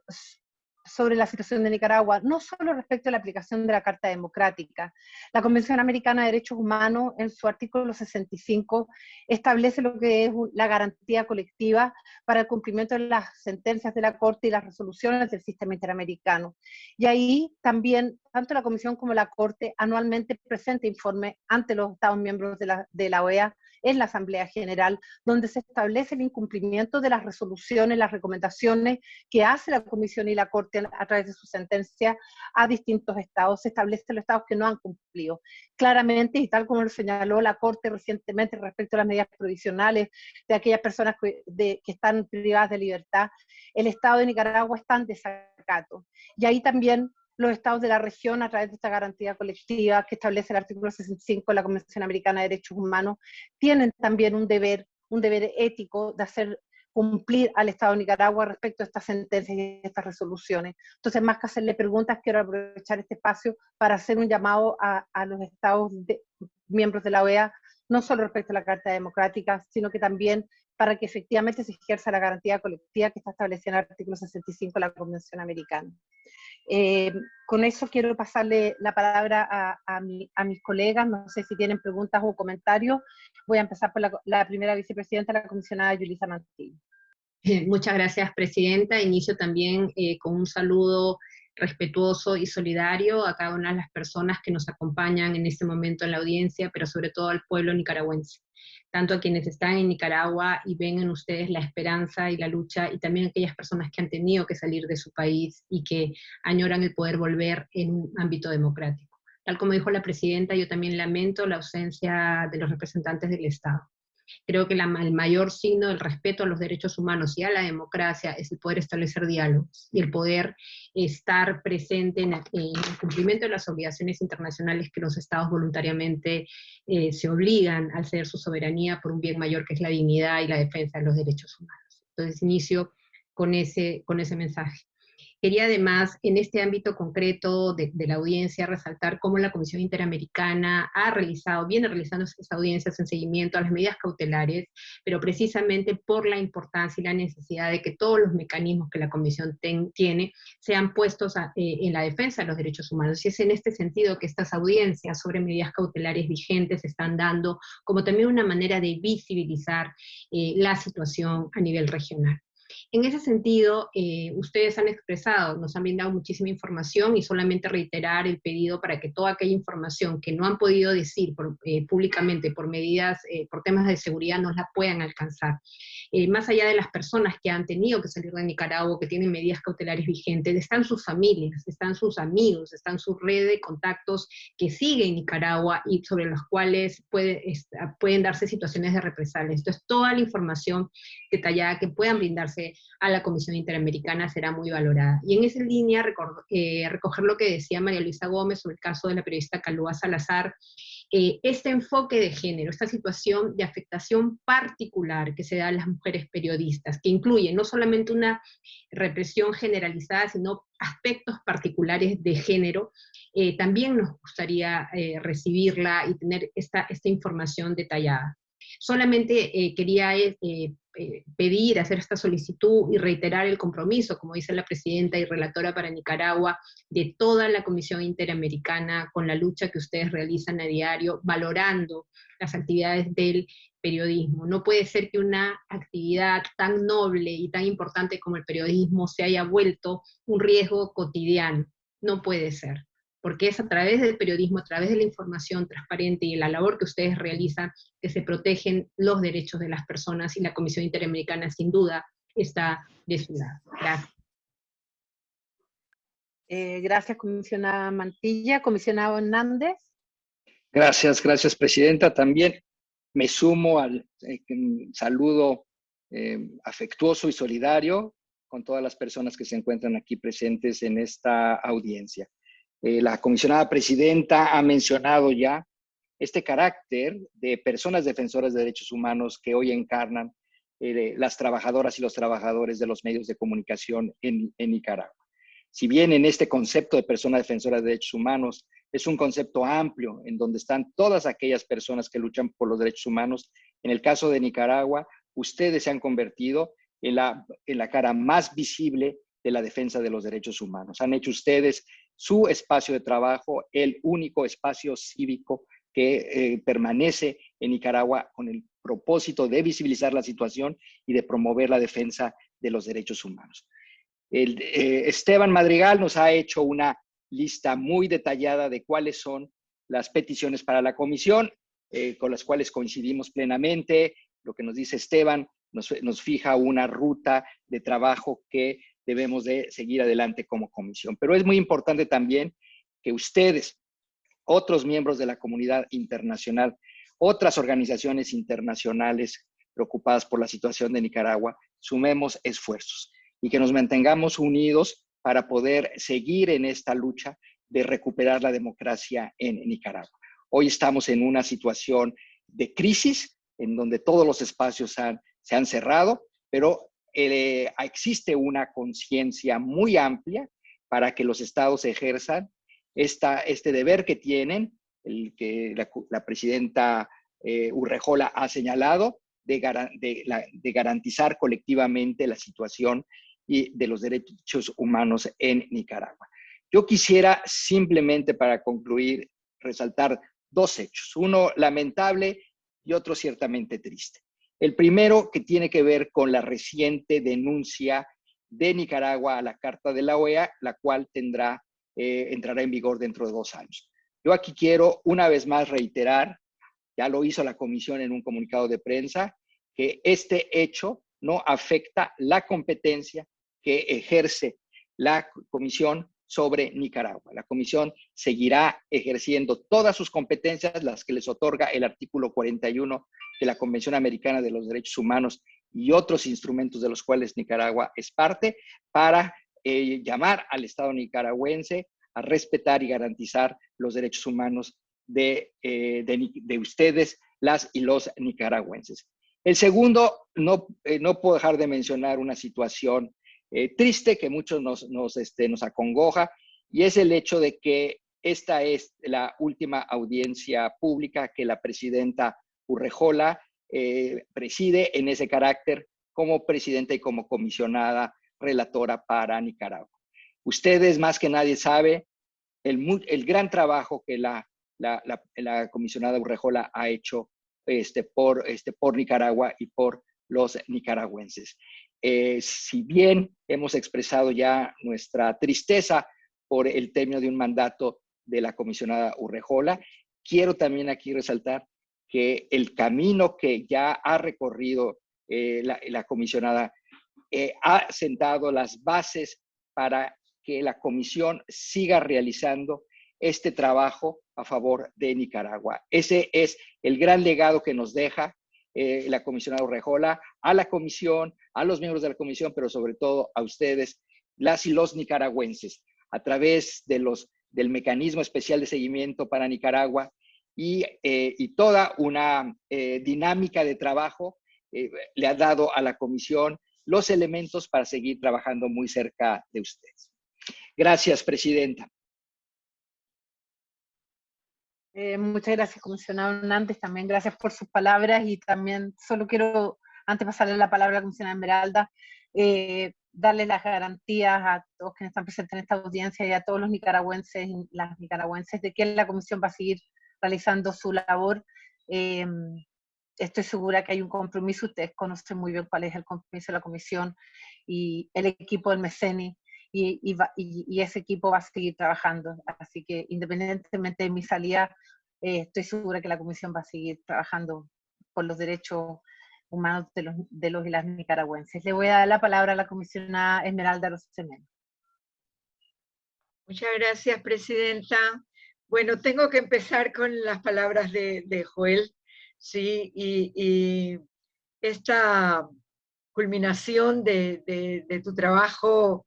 sobre la situación de Nicaragua, no solo respecto a la aplicación de la Carta Democrática. La Convención Americana de Derechos Humanos, en su artículo 65, establece lo que es la garantía colectiva para el cumplimiento de las sentencias de la Corte y las resoluciones del sistema interamericano. Y ahí también, tanto la Comisión como la Corte anualmente presenta informe ante los Estados miembros de la OEA en la Asamblea General, donde se establece el incumplimiento de las resoluciones, las recomendaciones que hace la Comisión y la Corte a través de su sentencia a distintos estados. Se establecen los estados que no han cumplido. Claramente, y tal como lo señaló la Corte recientemente respecto a las medidas provisionales de aquellas personas que, que están privadas de libertad, el Estado de Nicaragua está en desacato. Y ahí también los estados de la región a través de esta garantía colectiva que establece el artículo 65 de la Convención Americana de Derechos Humanos, tienen también un deber, un deber ético de hacer cumplir al Estado de Nicaragua respecto a estas sentencias y estas resoluciones. Entonces, más que hacerle preguntas, quiero aprovechar este espacio para hacer un llamado a, los Estados miembros de la OEA, no solo respecto a la Carta Democrática, sino que también para que efectivamente se ejerza la garantía colectiva que está establecida en el artículo 65 de la Convención Americana. Eh, con eso quiero pasarle la palabra a, mis colegas, no sé si tienen preguntas o comentarios. Voy a empezar por la, primera vicepresidenta, la comisionada Yulisa Mantillo. Muchas gracias, Presidenta. Inicio también eh, con un saludo respetuoso y solidario a cada una de las personas que nos acompañan en este momento en la audiencia, pero sobre todo al pueblo nicaragüense tanto a quienes están en Nicaragua y ven en ustedes la esperanza y la lucha, y también a aquellas personas que han tenido que salir de su país y que añoran el poder volver en un ámbito democrático. Tal como dijo la presidenta, yo también lamento la ausencia de los representantes del Estado. Creo que el mayor signo del respeto a los derechos humanos y a la democracia es el poder establecer diálogos y el poder estar presente en, el cumplimiento de las obligaciones internacionales que los estados voluntariamente eh, se obligan al ceder su soberanía por un bien mayor que es la dignidad y la defensa de los derechos humanos. Entonces inicio con ese, con ese mensaje. Quería además, en este ámbito concreto de, la audiencia, resaltar cómo la Comisión Interamericana ha realizado, viene realizando estas audiencias en seguimiento a las medidas cautelares, pero precisamente por la importancia y la necesidad de que todos los mecanismos que la Comisión tiene sean puestos eh, en la defensa de los derechos humanos. Y es en este sentido que estas audiencias sobre medidas cautelares vigentes están dando como también una manera de visibilizar eh, la situación a nivel regional. En ese sentido, eh, ustedes han expresado, nos han brindado muchísima información y solamente reiterar el pedido para que toda aquella información que no han podido decir eh, públicamente por medidas, eh, por temas de seguridad, nos la puedan alcanzar. más allá de las personas que han tenido que salir de Nicaragua, que tienen medidas cautelares vigentes, están sus familias, están sus amigos, están su red de contactos que siguen Nicaragua y sobre los cuales pueden darse situaciones de represalia. Entonces, toda la información detallada que puedan brindarse a la Comisión Interamericana será muy valorada. Y en esa línea, eh, recoger lo que decía María Luisa Gómez sobre el caso de la periodista Calúa Salazar, eh, este enfoque de género, esta situación de afectación particular que se da a las mujeres periodistas, que incluye no solamente una represión generalizada, sino aspectos particulares de género, eh, también nos gustaría recibirla y tener esta, esta información detallada. Solamente quería eh, pedir, hacer esta solicitud y reiterar el compromiso, como dice la presidenta y relatora para Nicaragua, de toda la Comisión Interamericana con la lucha que ustedes realizan a diario, valorando las actividades del periodismo. No puede ser que una actividad tan noble y tan importante como el periodismo se haya vuelto un riesgo cotidiano. No puede ser porque es a través del periodismo, a través de la información transparente y la labor que ustedes realizan que se protegen los derechos de las personas y la Comisión Interamericana sin duda está de su lado. Gracias. Eh, gracias, comisionada Mantilla. Comisionado Hernández. Gracias, gracias, presidenta. También me sumo al eh, saludo eh, afectuoso y solidario con todas las personas que se encuentran aquí presentes en esta audiencia. La comisionada presidenta ha mencionado ya este carácter de personas defensoras de derechos humanos que hoy encarnan las trabajadoras y los trabajadores de los medios de comunicación en Nicaragua. Si bien en este concepto de persona defensora de derechos humanos es un concepto amplio en donde están todas aquellas personas que luchan por los derechos humanos, en el caso de Nicaragua, ustedes se han convertido en la, en la cara más visible de la defensa de los derechos humanos. Han hecho ustedes su espacio de trabajo, el único espacio cívico que eh, permanece en Nicaragua con el propósito de visibilizar la situación y de promover la defensa de los derechos humanos. El, eh, Esteban Madrigal nos ha hecho una lista muy detallada de cuáles son las peticiones para la comisión, eh, con las cuales coincidimos plenamente. Lo que nos dice Esteban nos, nos fija una ruta de trabajo que debemos de seguir adelante como comisión. Pero es muy importante también que ustedes, otros miembros de la comunidad internacional, otras organizaciones internacionales preocupadas por la situación de Nicaragua, sumemos esfuerzos y que nos mantengamos unidos para poder seguir en esta lucha de recuperar la democracia en Nicaragua. Hoy estamos en una situación de crisis en donde todos los espacios se han cerrado, pero eh, existe una conciencia muy amplia para que los estados ejerzan esta, este deber que tienen, el que la, presidenta eh, Urrejola ha señalado, de, de garantizar colectivamente la situación y de los derechos humanos en Nicaragua. Yo quisiera simplemente para concluir resaltar dos hechos, uno lamentable y otro ciertamente triste. El primero que tiene que ver con la reciente denuncia de Nicaragua a la Carta de la OEA, la cual tendrá, eh, entrará en vigor dentro de dos años. Yo aquí quiero una vez más reiterar, ya lo hizo la comisión en un comunicado de prensa, que este hecho no afecta la competencia que ejerce la Comisión sobre Nicaragua. La Comisión seguirá ejerciendo todas sus competencias, las que les otorga el artículo 41 de la Convención Americana de los Derechos Humanos y otros instrumentos de los cuales Nicaragua es parte, para eh, llamar al Estado nicaragüense a respetar y garantizar los derechos humanos de, eh, de ustedes, las y los nicaragüenses. El segundo, no, eh, no puedo dejar de mencionar una situación eh, triste que muchos nos, nos, este, nos acongoja, y es el hecho de que esta es la última audiencia pública que la presidenta Urrejola eh, preside en ese carácter como presidenta y como comisionada relatora para Nicaragua. Ustedes más que nadie sabe el, el gran trabajo que la, la, la comisionada Urrejola ha hecho este, por, este, por Nicaragua y por los nicaragüenses. Eh, si bien hemos expresado ya nuestra tristeza por el término de un mandato de la comisionada Urrejola, quiero también aquí resaltar que el camino que ya ha recorrido eh, la, comisionada eh, ha sentado las bases para que la comisión siga realizando este trabajo a favor de Nicaragua. Ese es el gran legado que nos deja eh, la comisionada Urrejola, a la comisión, a los miembros de la comisión, pero sobre todo a ustedes, las y los nicaragüenses, a través de los, del mecanismo especial de seguimiento para Nicaragua y, eh, toda una eh, dinámica de trabajo le ha dado a la comisión los elementos para seguir trabajando muy cerca de ustedes. Gracias, Presidenta. Eh, muchas gracias, comisionado Hernández. También gracias por sus palabras y también solo quiero, antes de pasarle la palabra a la comisionada Esmeralda, eh, darle las garantías a todos quienes están presentes en esta audiencia y a todos los nicaragüenses y las nicaragüenses de que la comisión va a seguir realizando su labor. Eh, estoy segura que hay un compromiso, ustedes conocen muy bien cuál es el compromiso de la comisión y el equipo del MECENI y, ese equipo va a seguir trabajando. Así que independientemente de mi salida, eh, estoy segura que la Comisión va a seguir trabajando por los derechos humanos de los, de los y las nicaragüenses. Le voy a dar la palabra a la comisionada Esmeralda Rosemena. Muchas gracias, Presidenta. Bueno, tengo que empezar con las palabras de, Joel, ¿sí? Y, esta culminación de, tu trabajo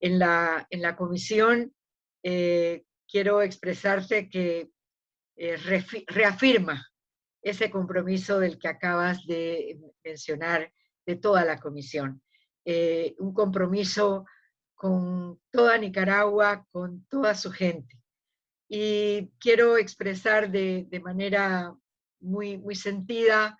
en la, en la comisión, eh, quiero expresarte que eh, reafirma ese compromiso del que acabas de mencionar de toda la comisión. Eh, un compromiso con toda Nicaragua, con toda su gente. Y quiero expresar de, manera muy, muy sentida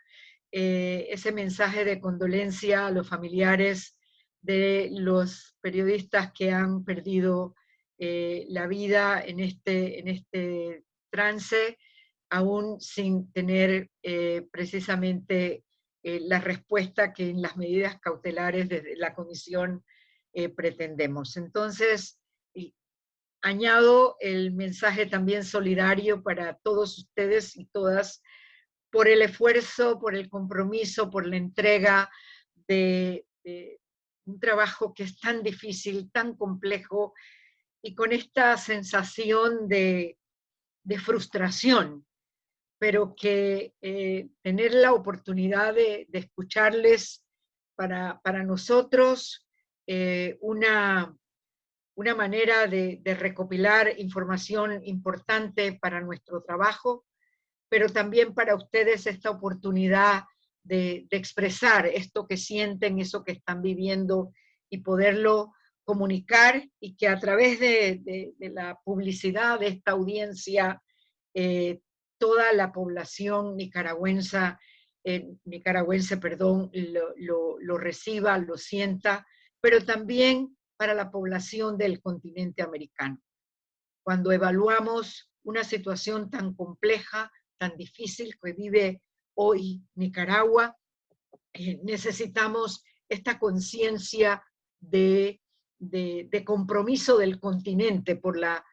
eh, ese mensaje de condolencia a los familiares de los periodistas que han perdido eh, la vida en este, en este trance, aún sin tener eh, precisamente la respuesta que en las medidas cautelares de la comisión pretendemos. Entonces, añado el mensaje también solidario para todos ustedes y todas por el esfuerzo, por el compromiso, por la entrega de, un trabajo que es tan difícil, tan complejo, y con esta sensación de, frustración, pero que eh, tener la oportunidad de, escucharles para, para nosotros eh, una, una manera de, recopilar información importante para nuestro trabajo, pero también para ustedes esta oportunidad de, expresar esto que sienten, eso que están viviendo y poderlo comunicar y que a través de, la publicidad de esta audiencia eh, toda la población nicaragüense, eh, nicaragüense perdón, lo, lo, reciba, lo sienta pero también para la población del continente americano. Cuando evaluamos una situación tan compleja, tan difícil que vive hoy Nicaragua, eh, necesitamos esta conciencia de, compromiso del continente por la,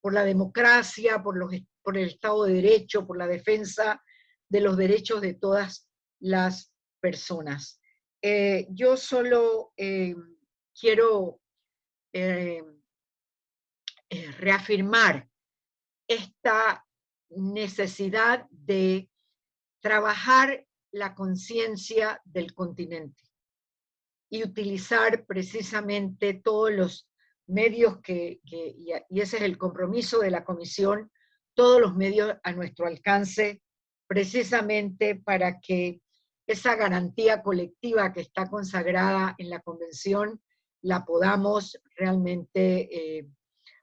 por la democracia, por, los, por el Estado de Derecho, por la defensa de los derechos de todas las personas. Eh, yo solo eh, quiero eh, eh, reafirmar esta necesidad de trabajar la conciencia del continente y utilizar precisamente todos los medios que, y ese es el compromiso de la Comisión, todos los medios a nuestro alcance, precisamente para que esa garantía colectiva que está consagrada en la Convención la podamos realmente eh,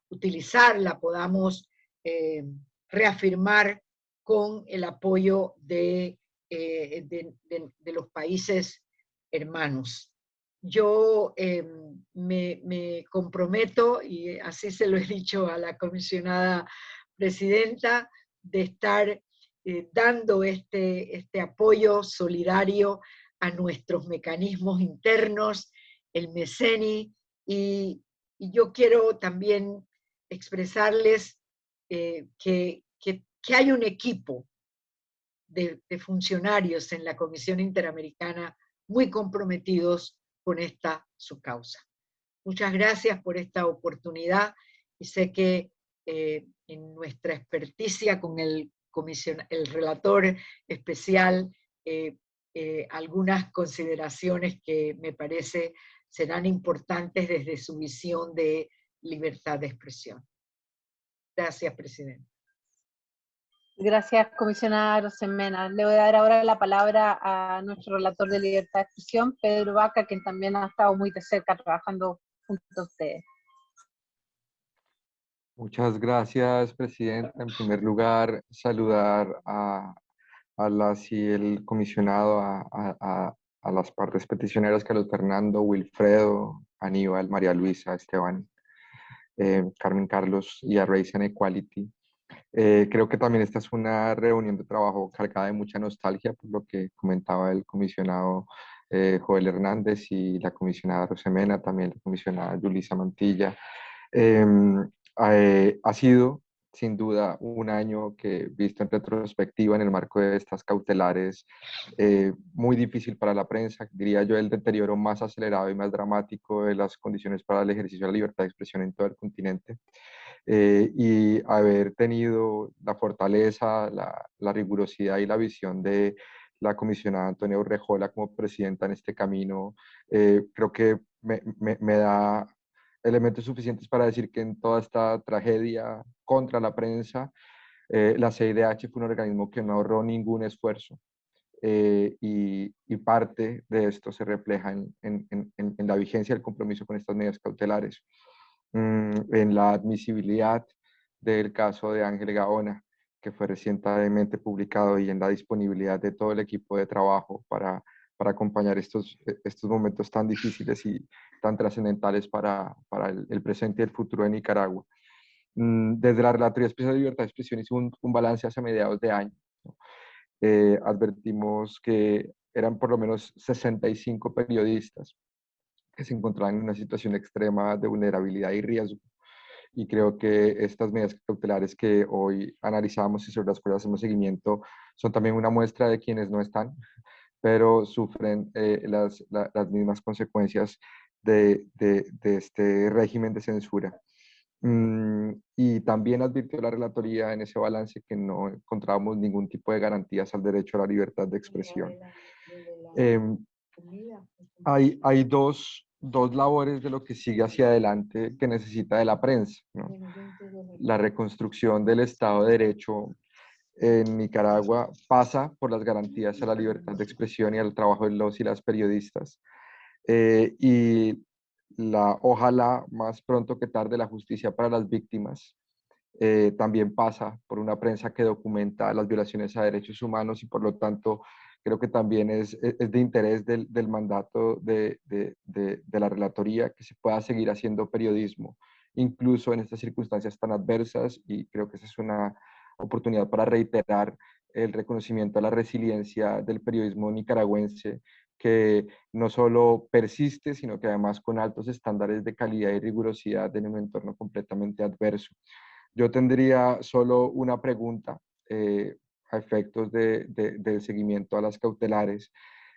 utilizar, la podamos eh, reafirmar con el apoyo eh, de, de, los países hermanos. Yo me, me, comprometo, y así se lo he dicho a la comisionada presidenta, de estar dando este, este apoyo solidario a nuestros mecanismos internos el MECENI, y, yo quiero también expresarles eh, que, hay un equipo de, funcionarios en la Comisión Interamericana muy comprometidos con esta su causa. Muchas gracias por esta oportunidad y sé que eh, en nuestra experticia con el, el relator especial, eh, algunas consideraciones que me parece serán importantes desde su visión de libertad de expresión. Gracias, Presidente. Gracias, comisionada Rosemena. Le voy a dar ahora la palabra a nuestro relator de libertad de expresión, Pedro Vaca, quien también ha estado muy de cerca trabajando junto a ustedes. Muchas gracias, Presidenta. En primer lugar, saludar a, a las y el comisionado, a, a las partes peticioneras, Carlos Fernando, Wilfredo, Aníbal, María Luisa, Esteban, eh, Carmen Carlos y a Race and Equality. Eh, creo que también esta es una reunión de trabajo cargada de mucha nostalgia, por lo que comentaba el comisionado eh, Joel Hernández y la comisionada Rosemena, también la comisionada Yulisa Mantilla. Em, ha sido sin duda un año que, visto en retrospectiva en el marco de estas cautelares, eh, muy difícil para la prensa, diría yo el deterioro más acelerado y más dramático de las condiciones para el ejercicio de la libertad de expresión en todo el continente. eh, y haber tenido la fortaleza, la, rigurosidad y la visión de la comisionada Antonia Urrejola como presidenta en este camino, eh, creo que me, me, da elementos suficientes para decir que en toda esta tragedia contra la prensa, eh, la CIDH fue un organismo que no ahorró ningún esfuerzo eh, y, parte de esto se refleja en, la vigencia del compromiso con estas medidas cautelares, mm, en la admisibilidad del caso de Ángel Gaona, que fue recientemente publicado, y en la disponibilidad de todo el equipo de trabajo para, para acompañar estos, estos momentos tan difíciles y tan trascendentales para, para el, presente y el futuro de Nicaragua. Mm, desde la Relatoría Especial de Libertad de Expresión hizo un, un balance hace mediados de año. Eh, advertimos que eran por lo menos 65 periodistas que se encontraban en una situación extrema de vulnerabilidad y riesgo. Y creo que estas medidas cautelares que hoy analizamos y sobre las cuales hacemos seguimiento son también una muestra de quienes no están, pero sufren eh, las, las, mismas consecuencias de, de, de este régimen de censura. Mm, y también advirtió la relatoría en ese balance que no encontrábamos ningún tipo de garantías al derecho a la libertad de expresión. Em, hay, hay dos, dos, labores de lo que sigue hacia adelante que necesita de la prensa. La reconstrucción del Estado de Derecho en Nicaragua pasa por las garantías a la libertad de expresión y al trabajo de los y las periodistas. Eh, y la, ojalá más pronto que tarde la justicia para las víctimas eh, también pasa por una prensa que documenta las violaciones a derechos humanos y por lo tanto creo que también es, es de interés del, del mandato de, de, de, de, la relatoría que se pueda seguir haciendo periodismo, incluso en estas circunstancias tan adversas y creo que esa es una oportunidad para reiterar el reconocimiento a la resiliencia del periodismo nicaragüense que no solo persiste, sino que además con altos estándares de calidad y rigurosidad en un entorno completamente adverso. Yo tendría solo una pregunta eh, a efectos de, de, seguimiento a las cautelares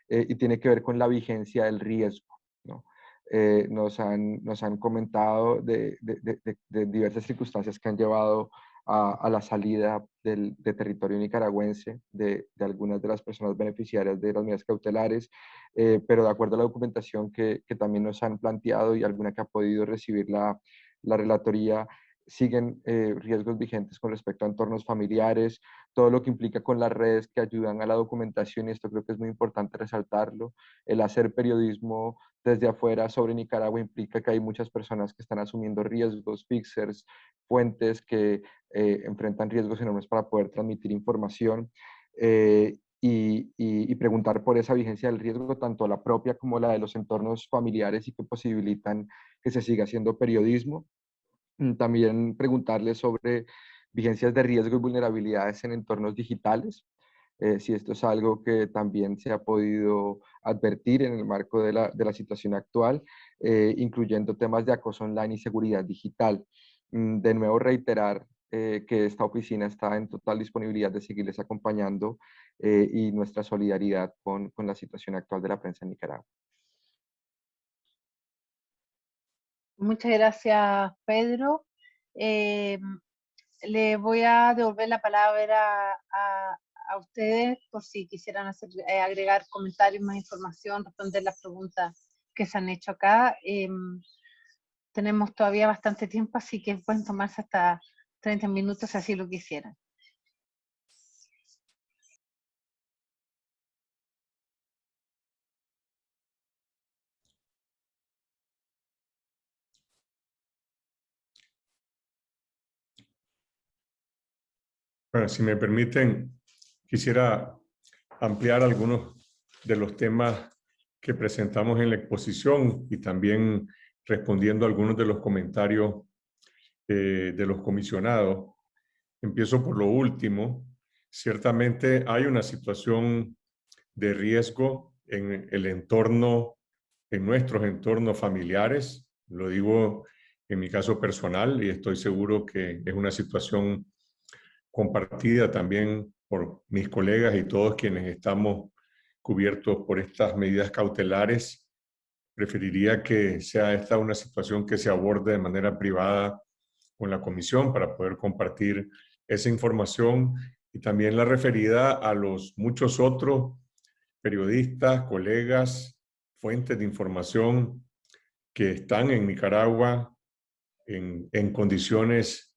eh, y tiene que ver con la vigencia del riesgo. ¿no? Eh, nos, han, nos han comentado de, de, diversas circunstancias que han llevado a, la salida del, de territorio nicaragüense de, algunas de las personas beneficiarias de las medidas cautelares, eh, pero de acuerdo a la documentación que, que, también nos han planteado y alguna que ha podido recibir la, la relatoría, siguen eh, riesgos vigentes con respecto a entornos familiares, todo lo que implica con las redes que ayudan a la documentación, y esto creo que es muy importante resaltarlo, el hacer periodismo desde afuera sobre Nicaragua implica que hay muchas personas que están asumiendo riesgos, fixers, fuentes que eh, enfrentan riesgos enormes para poder transmitir información eh, y, y, preguntar por esa vigencia del riesgo, tanto la propia como la de los entornos familiares y que posibilitan que se siga haciendo periodismo. Mm, también preguntarle sobre vigencias de riesgo y vulnerabilidades en entornos digitales, eh, si esto es algo que también se ha podido advertir en el marco de la, de la situación actual, eh, incluyendo temas de acoso online y seguridad digital. Mm, de nuevo, reiterar eh, que esta oficina está en total disponibilidad de seguirles acompañando y nuestra solidaridad con, con la situación actual de la prensa en Nicaragua. Muchas gracias, Pedro. le voy a devolver la palabra a, a ustedes por si quisieran hacer, eh, agregar comentarios, más información, responder las preguntas que se han hecho acá. Em, tenemos todavía bastante tiempo, así que pueden tomarse hasta 30 minutos si así lo quisieran. Bueno, si me permiten, Quisiera ampliar algunos de los temas que presentamos en la exposición y también respondiendo a algunos de los comentarios eh, de los comisionados. Empiezo por lo último. Ciertamente hay una situación de riesgo en el entorno, en nuestros entornos familiares. Lo digo en mi caso personal y estoy seguro que es una situación compartida también por mis colegas y todos quienes estamos cubiertos por estas medidas cautelares. Preferiría que sea esta una situación que se aborde de manera privada con la comisión para poder compartir esa información y también la referida a los muchos otros periodistas, colegas, fuentes de información que están en Nicaragua en, en condiciones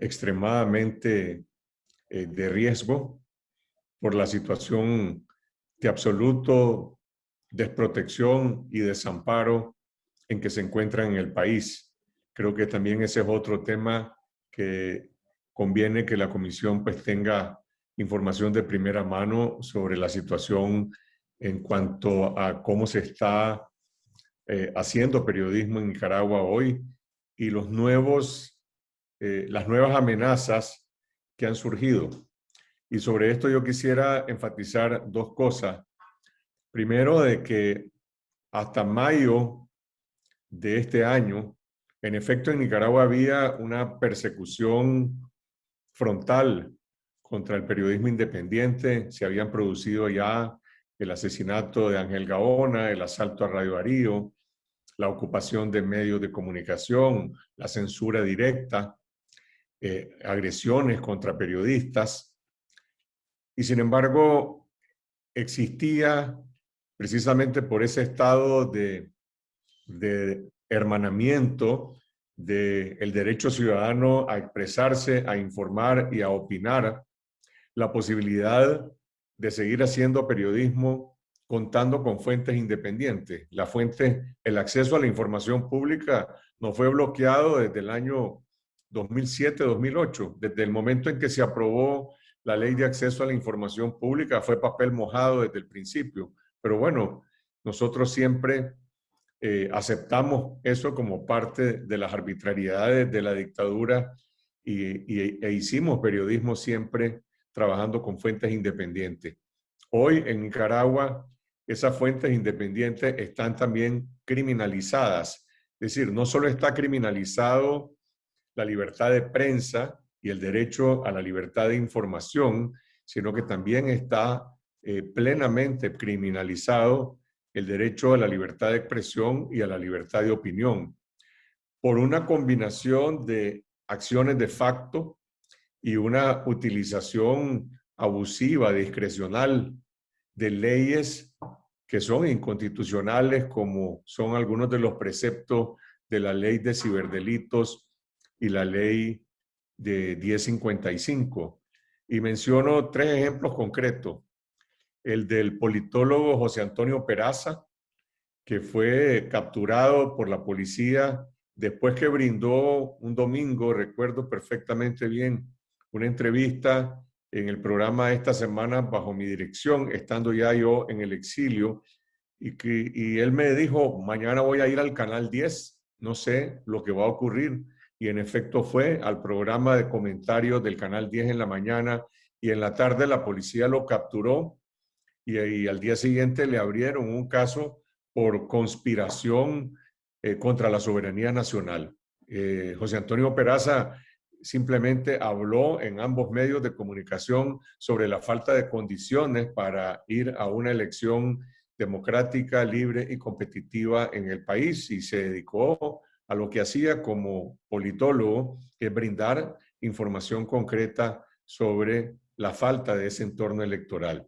extremadamente eh, de riesgo por la situación de absoluto desprotección y desamparo en que se encuentran en el país. Creo que también ese es otro tema que conviene que la comisión pues tenga información de primera mano sobre la situación en cuanto a cómo se está eh, haciendo periodismo en Nicaragua hoy y los nuevos, eh, las nuevas amenazas que han surgido. Y sobre esto yo quisiera enfatizar dos cosas. Primero, de que hasta mayo de este año, en efecto en Nicaragua había una persecución frontal contra el periodismo independiente. Se habían producido ya el asesinato de Ángel Gaona, el asalto a Radio Darío, la ocupación de medios de comunicación, la censura directa, eh, agresiones contra periodistas. Y sin embargo, existía precisamente por ese estado de, de hermanamiento del el derecho ciudadano a expresarse, a informar y a opinar, la posibilidad de seguir haciendo periodismo contando con fuentes independientes. La fuente, el acceso a la información pública no fue bloqueado desde el año 2007-2008. Desde el momento en que se aprobó la ley de acceso a la información pública fue papel mojado desde el principio. Pero bueno, nosotros siempre eh, aceptamos eso como parte de las arbitrariedades de la dictadura y, e hicimos periodismo siempre trabajando con fuentes independientes. Hoy en Nicaragua esas fuentes independientes están también criminalizadas. Es decir, no solo está criminalizado la libertad de prensa y el derecho a la libertad de información, sino que también está eh, plenamente criminalizado el derecho a la libertad de expresión y a la libertad de opinión, por una combinación de acciones de facto y una utilización abusiva, discrecional de leyes que son inconstitucionales, como son algunos de los preceptos de la ley de ciberdelitos y la ley de 1055. Y menciono tres ejemplos concretos. El del politólogo José Antonio Peraza, que fue capturado por la policía después que brindó un domingo, recuerdo perfectamente bien, una entrevista en el programa esta semana bajo mi dirección, estando ya yo en el exilio, y, que, y él me dijo, mañana voy a ir al Canal 10, no sé lo que va a ocurrir, y en efecto fue al programa de comentarios del Canal 10 en la mañana, y en la tarde la policía lo capturó, y, al día siguiente le abrieron un caso por conspiración eh, contra la soberanía nacional. Eh, José Antonio Peraza simplemente habló en ambos medios de comunicación sobre la falta de condiciones para ir a una elección democrática, libre y competitiva en el país y se dedicó a lo que hacía como politólogo, que es brindar información concreta sobre la falta de ese entorno electoral.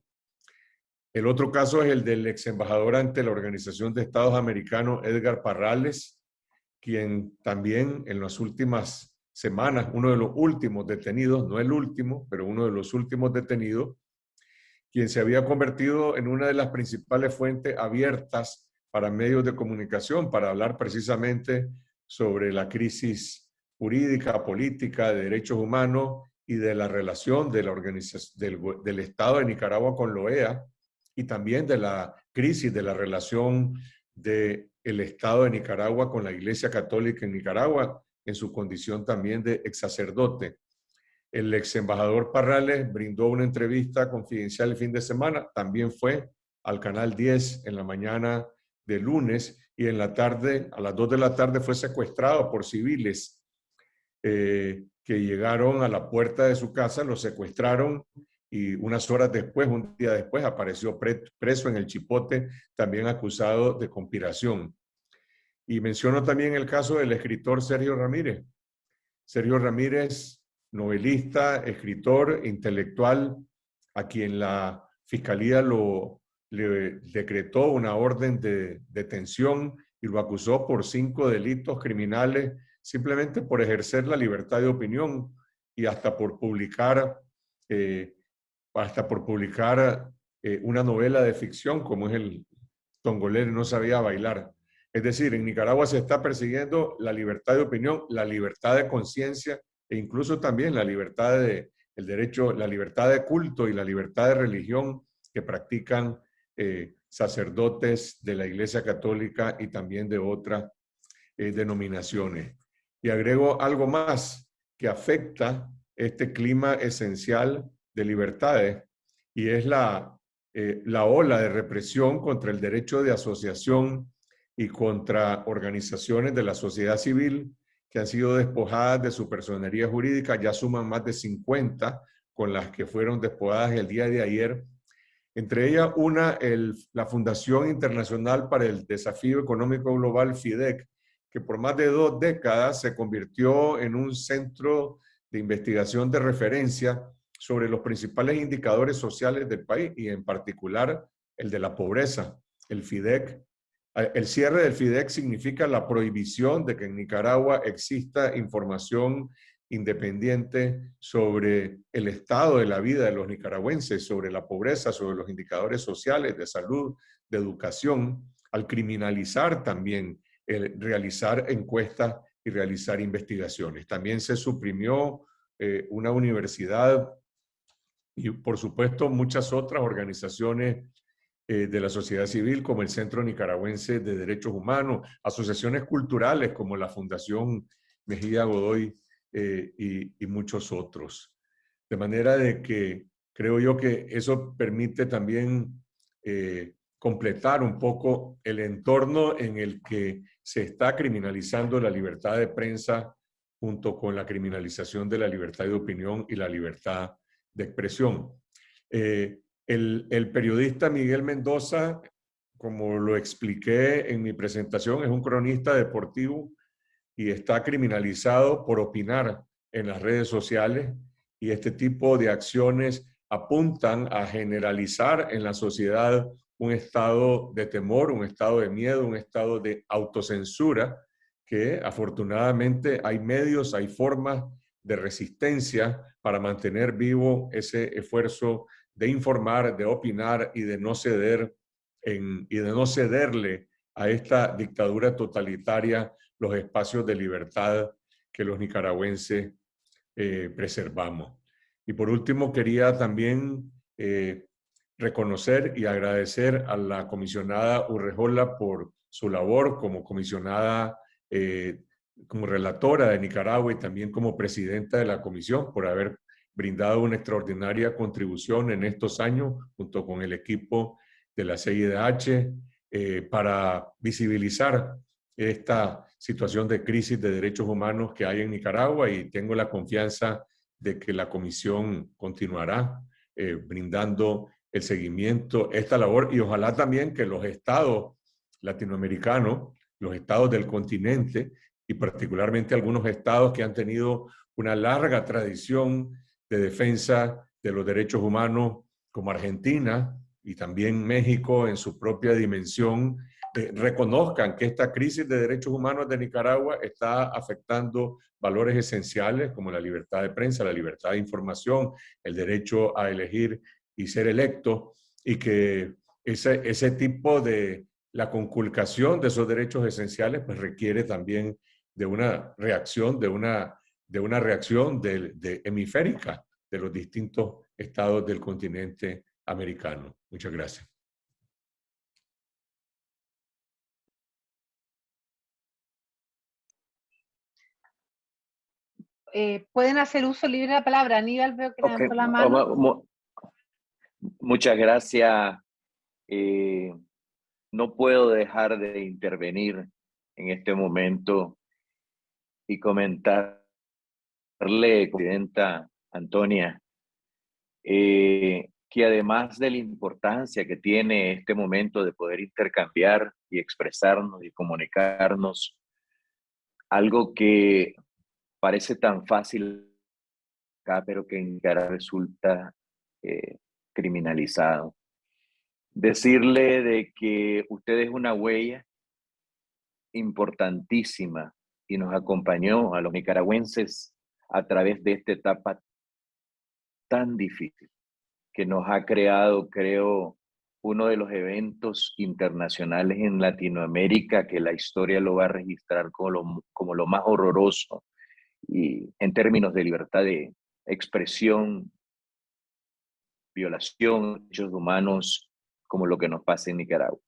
El otro caso es el del ex embajador ante la Organización de Estados Americanos, Edgar Parrales, quien también en las últimas semanas, uno de los últimos detenidos, no el último, pero uno de los últimos detenidos, quien se había convertido en una de las principales fuentes abiertas para medios de comunicación, para hablar precisamente sobre la crisis jurídica, política, de derechos humanos y de la relación de la organización, del, Estado de Nicaragua con la OEA y también de la crisis de la relación del el Estado de Nicaragua con la Iglesia Católica en Nicaragua, en su condición también de ex sacerdote. El ex embajador Parrales brindó una entrevista confidencial el fin de semana, también fue al canal 10 en la mañana de lunes y en la tarde, a las 2 de la tarde, fue secuestrado por civiles eh, que llegaron a la puerta de su casa, lo secuestraron y unas horas después, un día después, apareció preso en el Chipote, también acusado de conspiración. Y menciono también el caso del escritor Sergio Ramírez, Sergio Ramírez, novelista, escritor, intelectual, a quien la Fiscalía lo, le decretó una orden de detención y lo acusó por cinco delitos criminales simplemente por ejercer la libertad de opinión y hasta por publicar, eh, hasta por publicar eh, una novela de ficción como es el Tongolele no sabía bailar. Es decir, en Nicaragua se está persiguiendo la libertad de opinión, la libertad de conciencia e incluso también la libertad de, el derecho, la libertad de culto y la libertad de religión que practican eh, sacerdotes de la Iglesia Católica y también de otras eh, denominaciones. Y agrego algo más que afecta este clima esencial de libertades y es la, eh, la ola de represión contra el derecho de asociación y contra organizaciones de la sociedad civil que han sido despojadas de su personería jurídica, ya suman más de 50 con las que fueron despojadas el día de ayer entre ellas una, la Fundación Internacional para el Desafío Económico Global, FIDEC, que por más de dos décadas se convirtió en un centro de investigación de referencia sobre los principales indicadores sociales del país y en particular el de la pobreza. El FIDEC, el cierre del FIDEC significa la prohibición de que en Nicaragua exista información independiente sobre el estado de la vida de los nicaragüenses, sobre la pobreza, sobre los indicadores sociales de salud, de educación, al criminalizar también el realizar encuestas y realizar investigaciones. También se suprimió eh, una universidad y por supuesto muchas otras organizaciones eh, de la sociedad civil como el Centro Nicaragüense de Derechos Humanos, asociaciones culturales como la Fundación Mejía Godoy eh, y, muchos otros. De manera de que creo yo que eso permite también eh, completar un poco el entorno en el que se está criminalizando la libertad de prensa junto con la criminalización de la libertad de opinión y la libertad de expresión. Eh, el, el, periodista Miguel Mendoza, como lo expliqué en mi presentación, es un cronista deportivo y está criminalizado por opinar en las redes sociales y este tipo de acciones apuntan a generalizar en la sociedad un estado de temor, un estado de miedo, un estado de autocensura, que afortunadamente hay medios, hay formas de resistencia para mantener vivo ese esfuerzo de informar, de opinar y de no ceder en, y de no cederle a esta dictadura totalitaria los espacios de libertad que los nicaragüenses eh, preservamos. Y por último, quería también eh, reconocer y agradecer a la comisionada Urrejola por su labor como comisionada, eh, como relatora de Nicaragua y también como presidenta de la comisión por haber brindado una extraordinaria contribución en estos años junto con el equipo de la CIDH para visibilizar esta situación de crisis de derechos humanos que hay en Nicaragua y tengo la confianza de que la comisión continuará eh, brindando el seguimiento, esta labor y ojalá también que los estados latinoamericanos, los estados del continente y particularmente algunos estados que han tenido una larga tradición de defensa de los derechos humanos como Argentina y también México en su propia dimensión, reconozcan que esta crisis de derechos humanos de Nicaragua está afectando valores esenciales como la libertad de prensa, la libertad de información, el derecho a elegir y ser electo, y que ese, ese tipo de la conculcación de esos derechos esenciales pues requiere también de una reacción, de una, de una reacción de, de hemisférica de los distintos estados del continente americano. Muchas gracias. Eh, pueden hacer uso libre de la palabra. Aníbal, veo que levantó la mano. Muchas gracias. Eh, no puedo dejar de intervenir en este momento y comentarle, Presidenta Antonia, eh, que además de la importancia que tiene este momento de poder intercambiar y expresarnos y comunicarnos, algo que parece tan fácil acá, pero que en cara resulta eh, criminalizado. Decirle de que usted es una huella importantísima y nos acompañó a los nicaragüenses a través de esta etapa tan difícil que nos ha creado, creo, uno de los eventos internacionales en Latinoamérica que la historia lo va a registrar como lo, como lo más horroroso y en términos de libertad de expresión, violación de derechos humanos, como lo que nos pasa en Nicaragua.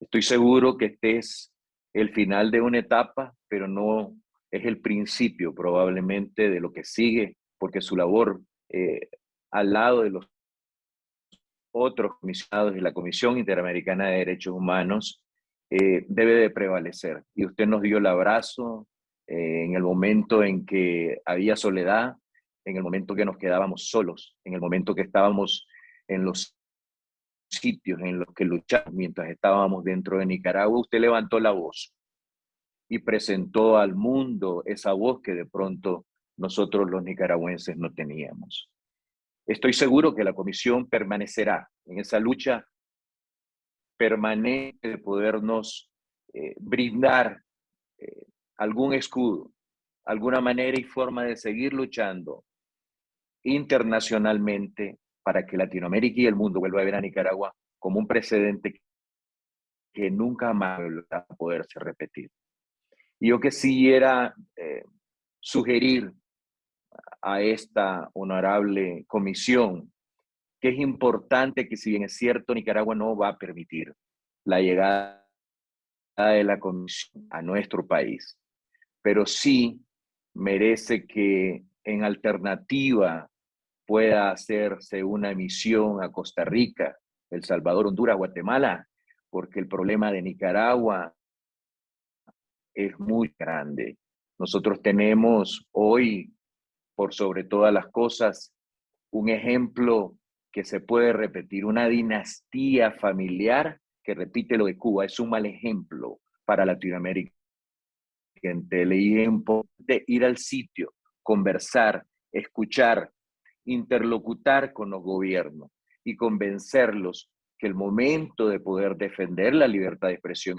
Estoy seguro que este es el final de una etapa, pero no es el principio probablemente de lo que sigue, porque su labor eh, al lado de los otros comisionados de la Comisión Interamericana de Derechos Humanos eh, debe de prevalecer. Y usted nos dio el abrazo eh, en el momento en que había soledad, en el momento que nos quedábamos solos, en el momento que estábamos en los sitios en los que luchamos mientras estábamos dentro de Nicaragua, usted levantó la voz y presentó al mundo esa voz que de pronto nosotros los nicaragüenses no teníamos. Estoy seguro que la comisión permanecerá en esa lucha permanente de podernos eh, brindar eh, algún escudo, alguna manera y forma de seguir luchando internacionalmente para que Latinoamérica y el mundo vuelva a ver a Nicaragua como un precedente que nunca más va a poderse repetir. Y yo quisiera eh, sugerir a esta honorable comisión que es importante que si bien es cierto Nicaragua no va a permitir la llegada de la comisión a nuestro país, pero sí merece que en alternativa pueda hacerse una misión a Costa Rica, El Salvador, Honduras, Guatemala, porque el problema de Nicaragua es muy grande. Nosotros tenemos hoy, por sobre todas las cosas, un ejemplo que se puede repetir, una dinastía familiar que repite lo de Cuba. Es un mal ejemplo para Latinoamérica. De ir al sitio, conversar, escuchar, interlocutar con los gobiernos y convencerlos que el momento de poder defender la libertad de expresión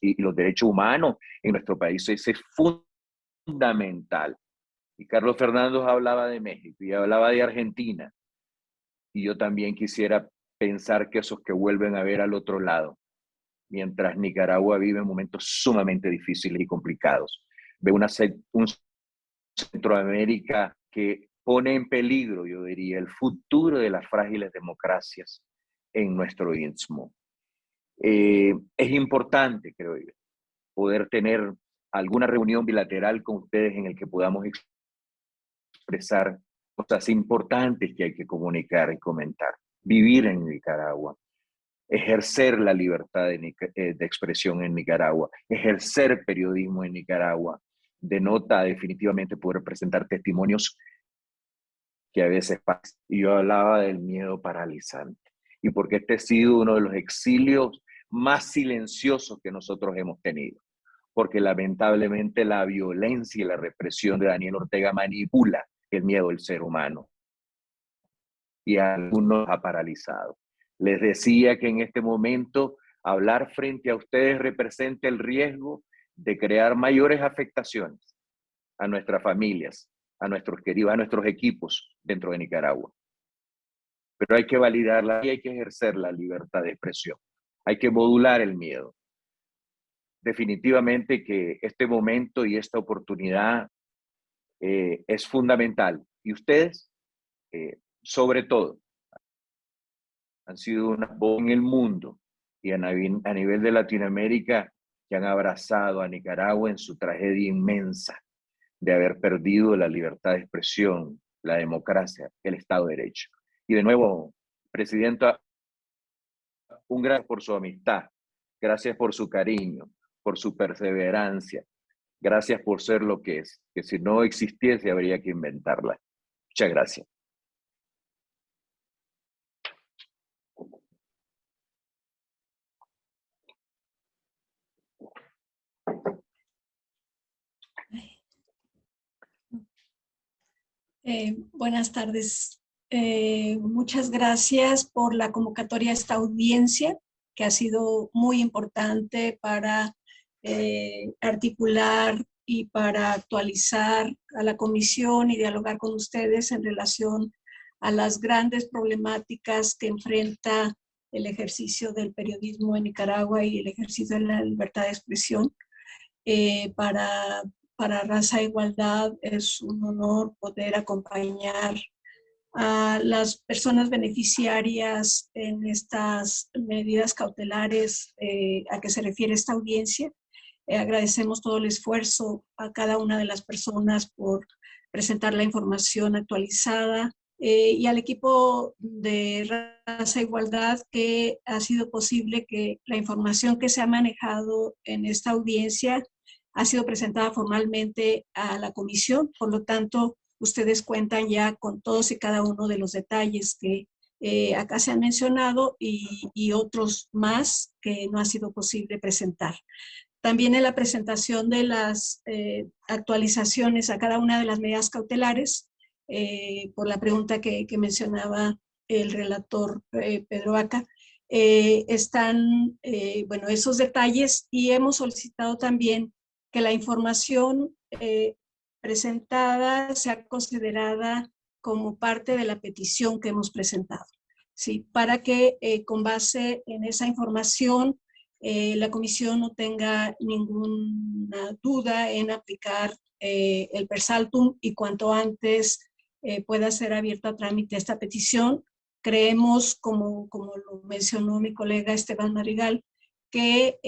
y los derechos humanos en nuestro país es, fundamental. Y Carlos Fernández hablaba de México y hablaba de Argentina. Y yo también quisiera pensar que esos que vuelven a ver al otro lado, mientras Nicaragua vive momentos sumamente difíciles y complicados. Ve una, un Centroamérica que pone en peligro, yo diría, el futuro de las frágiles democracias en nuestro istmo. Eh, es importante, creo yo, poder tener alguna reunión bilateral con ustedes en el que podamos expresar cosas importantes que hay que comunicar y comentar. Vivir en Nicaragua, ejercer la libertad de, eh, de expresión en Nicaragua, ejercer periodismo en Nicaragua, denota definitivamente poder presentar testimonios que a veces pasa. Y yo hablaba del miedo paralizante. Y porque este ha sido uno de los exilios más silenciosos que nosotros hemos tenido. Porque lamentablemente la violencia y la represión de Daniel Ortega manipula el miedo del ser humano. Y a algunos ha paralizado. Les decía que en este momento hablar frente a ustedes representa el riesgo de crear mayores afectaciones a nuestras familias, a nuestros queridos, a nuestros equipos dentro de Nicaragua. Pero hay que validarla y hay que ejercer la libertad de expresión. Hay que modular el miedo. Definitivamente que este momento y esta oportunidad eh, es fundamental. Y ustedes, eh, sobre todo, han sido una voz en el mundo y a, nivel de Latinoamérica que han abrazado a Nicaragua en su tragedia inmensa de haber perdido la libertad de expresión, la democracia, el Estado de Derecho. Y de nuevo, Presidenta, un gracias por su amistad, gracias por su cariño, por su perseverancia, gracias por ser lo que es, que si no existiese habría que inventarla. Muchas gracias. Eh, buenas tardes. Eh, muchas gracias por la convocatoria a esta audiencia, que ha sido muy importante para eh, articular y para actualizar a la comisión y dialogar con ustedes en relación a las grandes problemáticas que enfrenta el ejercicio del periodismo en Nicaragua y el ejercicio de la libertad de expresión. Eh, para, para Raza Igualdad es un honor poder acompañar a las personas beneficiarias en estas medidas cautelares eh, a que se refiere esta audiencia. Eh, agradecemos todo el esfuerzo a cada una de las personas por presentar la información actualizada eh, y al equipo de Raza Igualdad que ha sido posible que la información que se ha manejado en esta audiencia ha sido presentada formalmente a la comisión, por lo tanto, ustedes cuentan ya con todos y cada uno de los detalles que eh, acá se han mencionado y, otros más que no ha sido posible presentar. También en la presentación de las eh, actualizaciones a cada una de las medidas cautelares, eh, por la pregunta que, mencionaba el relator Pedro Vaca, están, bueno, esos detalles y hemos solicitado también que la información presentada sea considerada como parte de la petición que hemos presentado. ¿sí? Para que eh, con base en esa información eh, la comisión no tenga ninguna duda en aplicar eh, el persaltum y cuanto antes pueda ser abierta a trámite esta petición. Creemos, como, como lo mencionó mi colega Esteban Marigal, que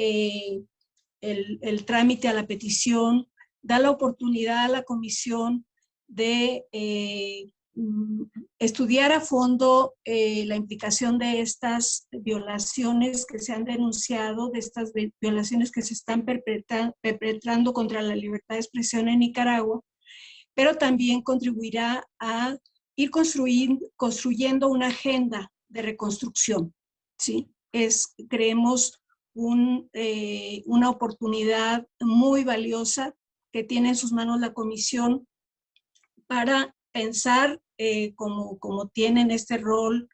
el, trámite a la petición da la oportunidad a la comisión de eh, mm, estudiar a fondo eh, la implicación de estas violaciones que se han denunciado, de estas violaciones que se están perpetrando contra la libertad de expresión en Nicaragua, pero también contribuirá a ir construyendo una agenda de reconstrucción. ¿sí? Es, creemos, eh, una oportunidad muy valiosa que tiene en sus manos la comisión para pensar eh, como, como tienen este rol,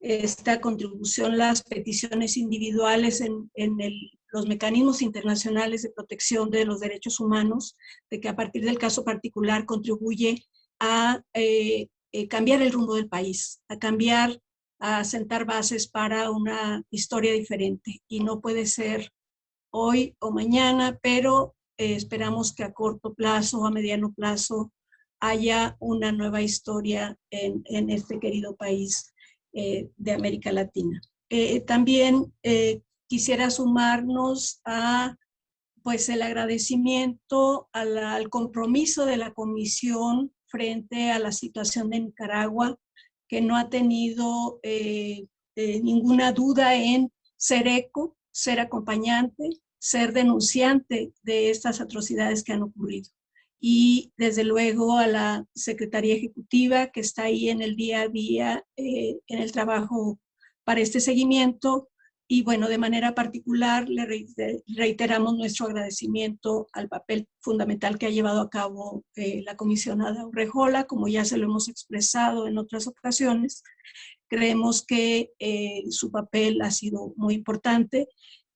esta contribución, las peticiones individuales en, en los mecanismos internacionales de protección de los derechos humanos, de que a partir del caso particular contribuye a eh, eh, cambiar el rumbo del país, a cambiar, a sentar bases para una historia diferente. Y no puede ser hoy o mañana, pero eh, esperamos que a corto plazo o a mediano plazo haya una nueva historia en, en este querido país eh, de América Latina. Eh, también quisiera sumarnos a pues el agradecimiento al compromiso de la Comisión frente a la situación de Nicaragua, que no ha tenido ninguna duda en ser eco, ser acompañante, ser denunciante de estas atrocidades que han ocurrido. Y desde luego a la Secretaría Ejecutiva que está ahí en el día a día, eh, en el trabajo para este seguimiento. Y bueno, de manera particular le reiteramos nuestro agradecimiento al papel fundamental que ha llevado a cabo eh, la comisionada Urrejola, como ya se lo hemos expresado en otras ocasiones. Creemos que eh, su papel ha sido muy importante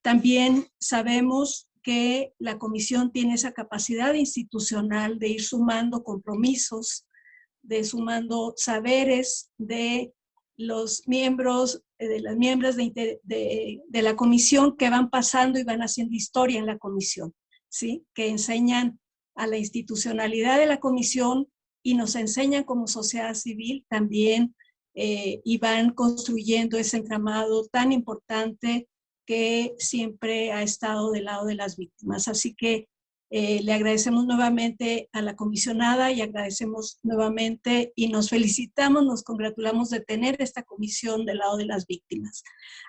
también sabemos que la comisión tiene esa capacidad institucional de ir sumando compromisos, de sumando saberes de los miembros, de las miembros de, de, la comisión que van pasando y van haciendo historia en la comisión, ¿sí? que enseñan a la institucionalidad de la comisión y nos enseñan como sociedad civil también eh, y van construyendo ese entramado tan importante que siempre ha estado del lado de las víctimas. Así que eh, le agradecemos nuevamente a la comisionada y agradecemos nuevamente y nos felicitamos, nos congratulamos de tener esta comisión del lado de las víctimas.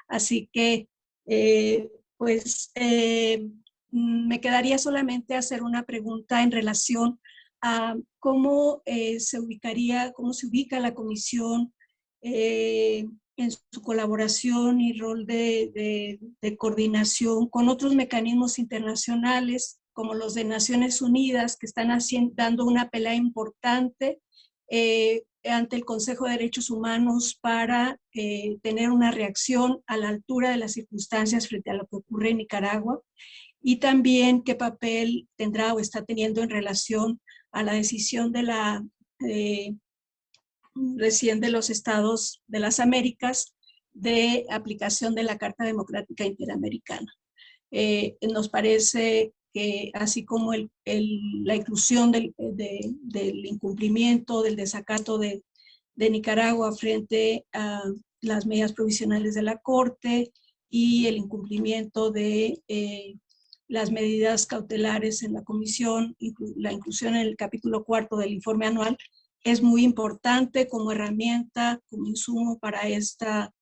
Así que, eh, pues, eh, me quedaría solamente hacer una pregunta en relación a cómo se ubicaría, cómo se ubica la comisión en su colaboración y rol de, coordinación con otros mecanismos internacionales como los de Naciones Unidas que están haciendo, dando una pelea importante eh, ante el Consejo de Derechos Humanos para eh, tener una reacción a la altura de las circunstancias frente a lo que ocurre en Nicaragua y también qué papel tendrá o está teniendo en relación a la decisión de la eh, recién de los estados de las Américas de aplicación de la Carta Democrática Interamericana. Eh, nos parece así como el, la inclusión del, incumplimiento, del desacato de, Nicaragua frente a las medidas provisionales de la Corte y el incumplimiento de eh, las medidas cautelares en la comisión, la inclusión en el capítulo cuarto del informe anual, es muy importante como herramienta, como insumo para, esta,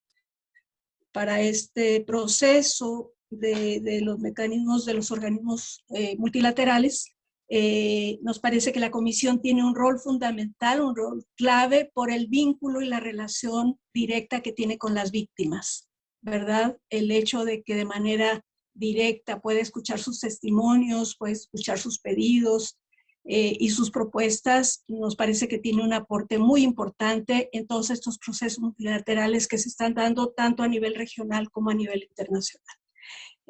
para este proceso de, los mecanismos de los organismos eh, multilaterales, eh, nos parece que la Comisión tiene un rol fundamental, un rol clave por el vínculo y la relación directa que tiene con las víctimas, ¿verdad? El hecho de que de manera directa puede escuchar sus testimonios, puede escuchar sus pedidos eh, y sus propuestas, nos parece que tiene un aporte muy importante en todos estos procesos multilaterales que se están dando tanto a nivel regional como a nivel internacional.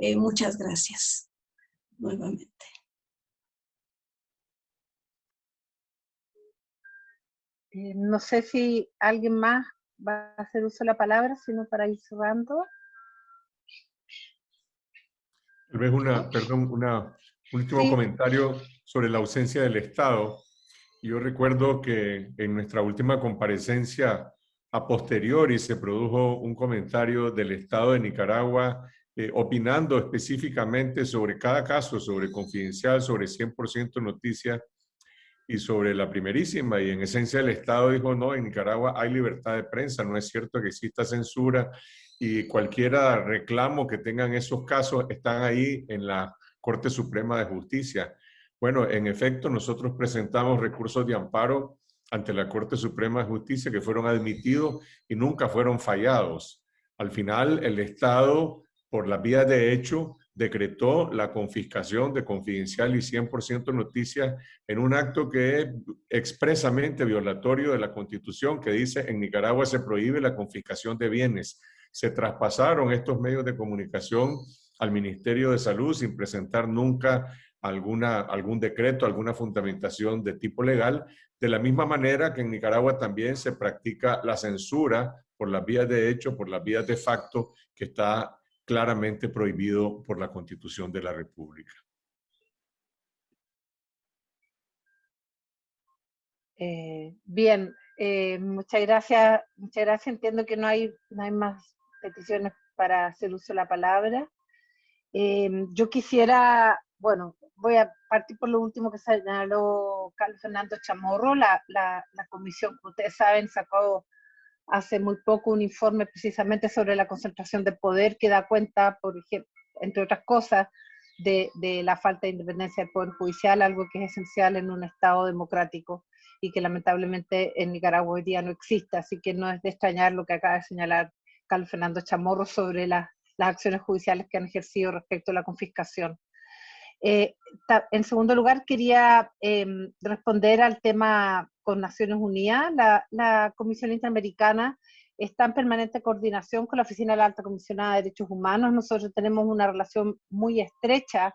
Eh, muchas gracias nuevamente. Eh, no sé si alguien más va a hacer uso de la palabra, sino para ir cerrando. Tal vez una, perdón, una, un último comentario sobre la ausencia del Estado. Yo recuerdo que en nuestra última comparecencia a posteriori se produjo un comentario del Estado de Nicaragua eh, opinando específicamente sobre cada caso, sobre confidencial, sobre 100% noticias y sobre la primerísima. Y en esencia el Estado dijo, no, en Nicaragua hay libertad de prensa, no es cierto que exista censura y cualquier reclamo que tengan esos casos están ahí en la Corte Suprema de Justicia. Bueno, en efecto, nosotros presentamos recursos de amparo ante la Corte Suprema de Justicia que fueron admitidos y nunca fueron fallados. Al final, el Estado por la vía de hecho, decretó la confiscación de confidencial y 100% noticias en un acto que es expresamente violatorio de la Constitución que dice en Nicaragua se prohíbe la confiscación de bienes. Se traspasaron estos medios de comunicación al Ministerio de Salud sin presentar nunca alguna, algún decreto, alguna fundamentación de tipo legal, de la misma manera que en Nicaragua también se practica la censura por las vías de hecho, por las vías de facto, que está claramente prohibido por la Constitución de la República. Eh, bien, eh, muchas gracias. Muchas gracias. Entiendo que no hay, no hay más peticiones para hacer uso de la palabra. Eh, yo quisiera, bueno, voy a partir por lo último que señaló Carlos Fernando Chamorro. La, comisión, como ustedes saben, sacó hace muy poco un informe precisamente sobre la concentración de poder que da cuenta, por ejemplo, entre otras cosas, de, la falta de independencia del Poder Judicial, algo que es esencial en un Estado democrático y que lamentablemente en Nicaragua hoy día no existe, así que no es de extrañar lo que acaba de señalar Carlos Fernando Chamorro sobre las acciones judiciales que han ejercido respecto a la confiscación. Eh, en segundo lugar, quería em, responder al tema con Naciones Unidas. La, Comisión Interamericana está en permanente coordinación con la Oficina de la Alta Comisionada de Derechos Humanos. Nosotros tenemos una relación muy estrecha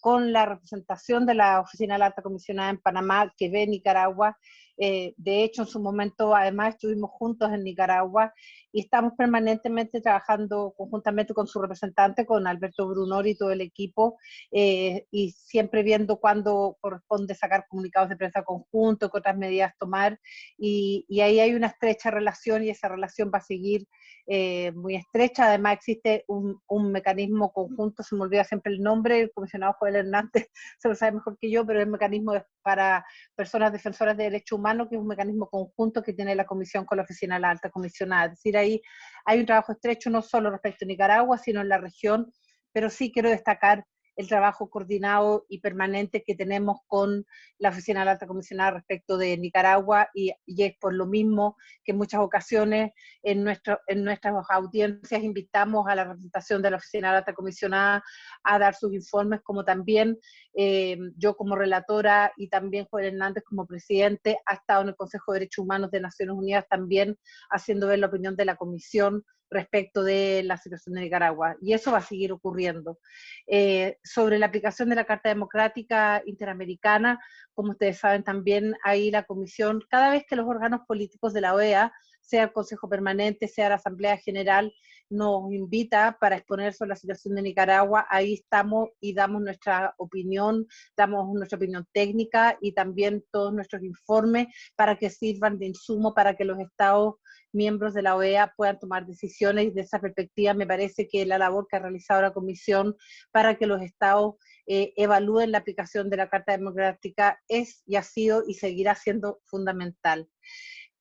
con la representación de la Oficina de la Alta Comisionada en Panamá, que ve Nicaragua eh, de hecho, en su momento, además, estuvimos juntos en Nicaragua y estamos permanentemente trabajando conjuntamente con su representante, con Alberto Brunor y todo el equipo, eh, y siempre viendo cuándo corresponde sacar comunicados de prensa conjunto, qué otras medidas tomar, y, y ahí hay una estrecha relación y esa relación va a seguir eh, muy estrecha. Además existe un, un, mecanismo conjunto, se me olvida siempre el nombre, el comisionado Joel Hernández (laughs) se lo sabe mejor que yo, pero el mecanismo para personas defensoras de derechos humanos, que es un mecanismo conjunto que tiene la Comisión con la Oficina de la Alta Comisionada. Es decir, ahí hay un trabajo estrecho no solo respecto a Nicaragua, sino en la región, pero sí quiero destacar el trabajo coordinado y permanente que tenemos con la Oficina de la Alta Comisionada respecto de Nicaragua y, es por lo mismo que en muchas ocasiones en, nuestro, en nuestras audiencias invitamos a la representación de la Oficina de la Alta Comisionada a dar sus informes, como también eh, yo como relatora y también Juan Hernández como presidente ha estado en el Consejo de Derechos Humanos de Naciones Unidas también haciendo ver la opinión de la Comisión respecto de la situación de Nicaragua. Y eso va a seguir ocurriendo. Eh, sobre la aplicación de la Carta Democrática Interamericana, como ustedes saben también, ahí la Comisión, cada vez que los órganos políticos de la OEA, sea el Consejo Permanente, sea la Asamblea General, nos invita para exponer sobre la situación de Nicaragua, ahí estamos y damos nuestra opinión, damos nuestra opinión técnica y también todos nuestros informes para que sirvan de insumo para que los estados miembros de la OEA puedan tomar decisiones de esa perspectiva me parece que la labor que ha realizado la Comisión para que los estados eh, evalúen la aplicación de la Carta Democrática es y ha sido y seguirá siendo fundamental.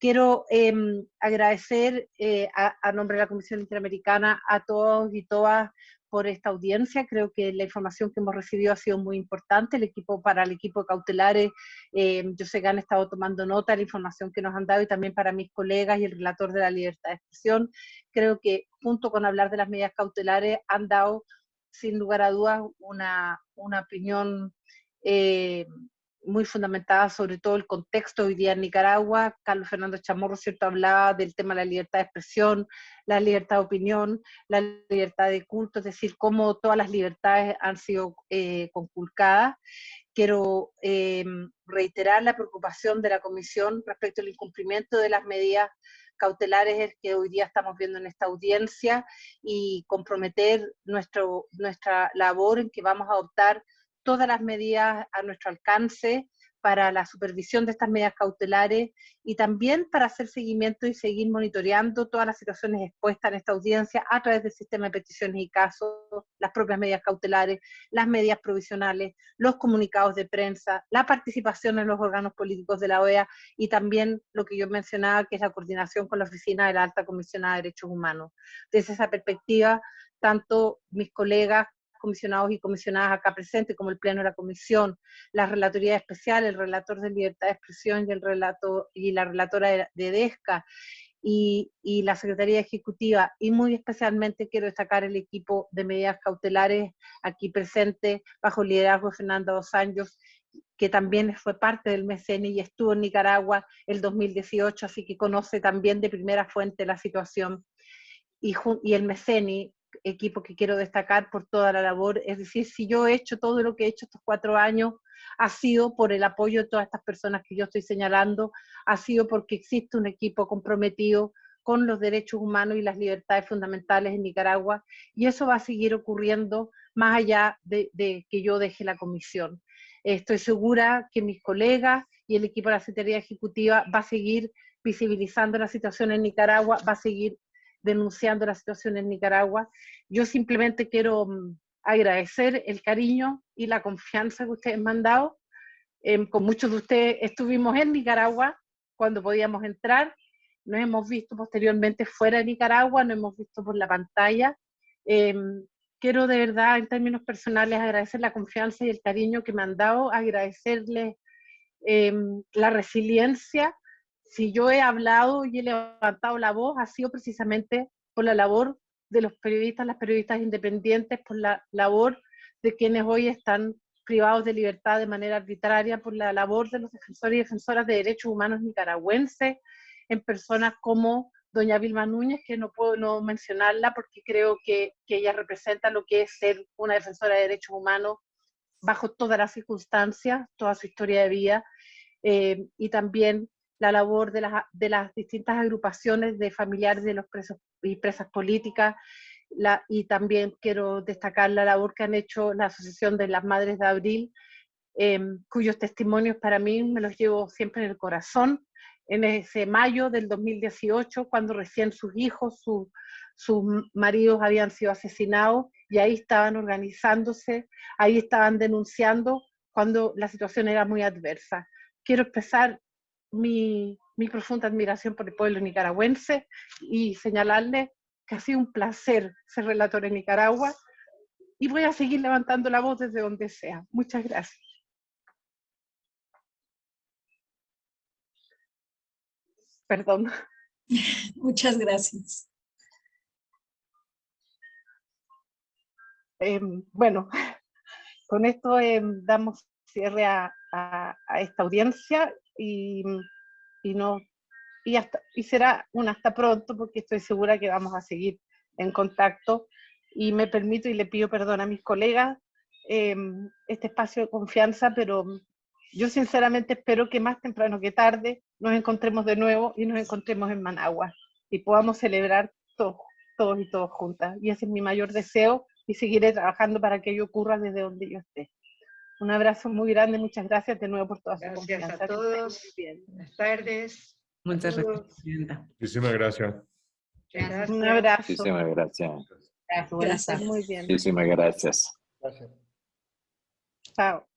Quiero em, agradecer eh, a, nombre de la Comisión Interamericana a todos y todas por esta audiencia. Creo que la información que hemos recibido ha sido muy importante. El equipo, para el equipo de cautelares, eh, yo sé que han estado tomando nota de la información que nos han dado y también para mis colegas y el relator de la libertad de expresión. Creo que junto con hablar de las medidas cautelares han dado, sin lugar a dudas, una, una opinión eh, muy fundamentada sobre todo el contexto hoy día en Nicaragua. Carlos Fernando Chamorro, ¿cierto?, hablaba del tema de la libertad de expresión, la libertad de opinión, la libertad de culto, es decir, cómo todas las libertades han sido eh, conculcadas. Quiero eh, reiterar la preocupación de la Comisión respecto al incumplimiento de las medidas cautelares que hoy día estamos viendo en esta audiencia y comprometer nuestro, nuestra labor en que vamos a adoptar todas las medidas a nuestro alcance para la supervisión de estas medidas cautelares y también para hacer seguimiento y seguir monitoreando todas las situaciones expuestas en esta audiencia a través del sistema de peticiones y casos, las propias medidas cautelares, las medidas provisionales, los comunicados de prensa, la participación en los órganos políticos de la OEA y también lo que yo mencionaba, que es la coordinación con la Oficina de la Alta Comisionada de Derechos Humanos. Desde esa perspectiva, tanto mis colegas comisionados y comisionadas acá presentes, como el Pleno de la Comisión, la Relatoría Especial, el Relator de Libertad de Expresión y, el relato, y la Relatora de, DESCA, y, y, la Secretaría Ejecutiva, y muy especialmente quiero destacar el equipo de medidas cautelares aquí presente, bajo el liderazgo de Fernando Dos Años, que también fue parte del MECENI y estuvo en Nicaragua el 2018, así que conoce también de primera fuente la situación. Y, y el MECENI equipo que quiero destacar por toda la labor. Es decir, si yo he hecho todo lo que he hecho estos cuatro años, ha sido por el apoyo de todas estas personas que yo estoy señalando, ha sido porque existe un equipo comprometido con los derechos humanos y las libertades fundamentales en Nicaragua, y eso va a seguir ocurriendo más allá de, de que yo deje la comisión. Estoy segura que mis colegas y el equipo de la Secretaría Ejecutiva va a seguir visibilizando la situación en Nicaragua, va a seguir denunciando la situación en Nicaragua. Yo simplemente quiero mm, agradecer el cariño y la confianza que ustedes me han dado. Em, con muchos de ustedes estuvimos en Nicaragua cuando podíamos entrar, nos hemos visto posteriormente fuera de Nicaragua, nos hemos visto por la pantalla. Em, quiero de verdad, en términos personales, agradecer la confianza y el cariño que me han dado, agradecerles em, la resiliencia si yo he hablado y he levantado la voz, ha sido precisamente por la labor de los periodistas, las periodistas independientes, por la labor de quienes hoy están privados de libertad de manera arbitraria, por la labor de los defensores y defensoras de derechos humanos nicaragüenses, en personas como doña Vilma Núñez, que no puedo no mencionarla porque creo que, que ella representa lo que es ser una defensora de derechos humanos bajo todas las circunstancias, toda su historia de vida, eh, y también la labor de las, de las distintas agrupaciones de familiares de los presos y presas políticas, y también quiero destacar la labor que han hecho la Asociación de las Madres de Abril, em, cuyos testimonios para mí me los llevo siempre en el corazón. En ese mayo del 2018, cuando recién sus hijos, sus maridos habían sido asesinados, y ahí estaban organizándose, ahí estaban denunciando cuando la situación era muy adversa. Quiero expresar mi, profunda admiración por el pueblo nicaragüense y señalarle que ha sido un placer ser relator en Nicaragua y voy a seguir levantando la voz desde donde sea. Muchas gracias. Perdón. (laughs) Muchas gracias. Em, bueno, con esto em, damos cierre a, esta audiencia y, y, no, y, hasta, y será un hasta pronto porque estoy segura que vamos a seguir en contacto y me permito y le pido perdón a mis colegas em, este espacio de confianza, pero yo sinceramente espero que más temprano que tarde nos encontremos de nuevo y nos encontremos en Managua y podamos celebrar todos, todos y todos juntas. Y ese es mi mayor deseo y seguiré trabajando para que ello ocurra desde donde yo esté. Un abrazo muy grande, muchas gracias de nuevo por toda su confianza. Gracias a todos. Buenas tardes. Muchas gracias, Presidenta. Muchísimas gracias. gracias. Un abrazo. Muchísimas gracias. Gracias, muy bien. Muchísimas gracias. Gracias. Chao.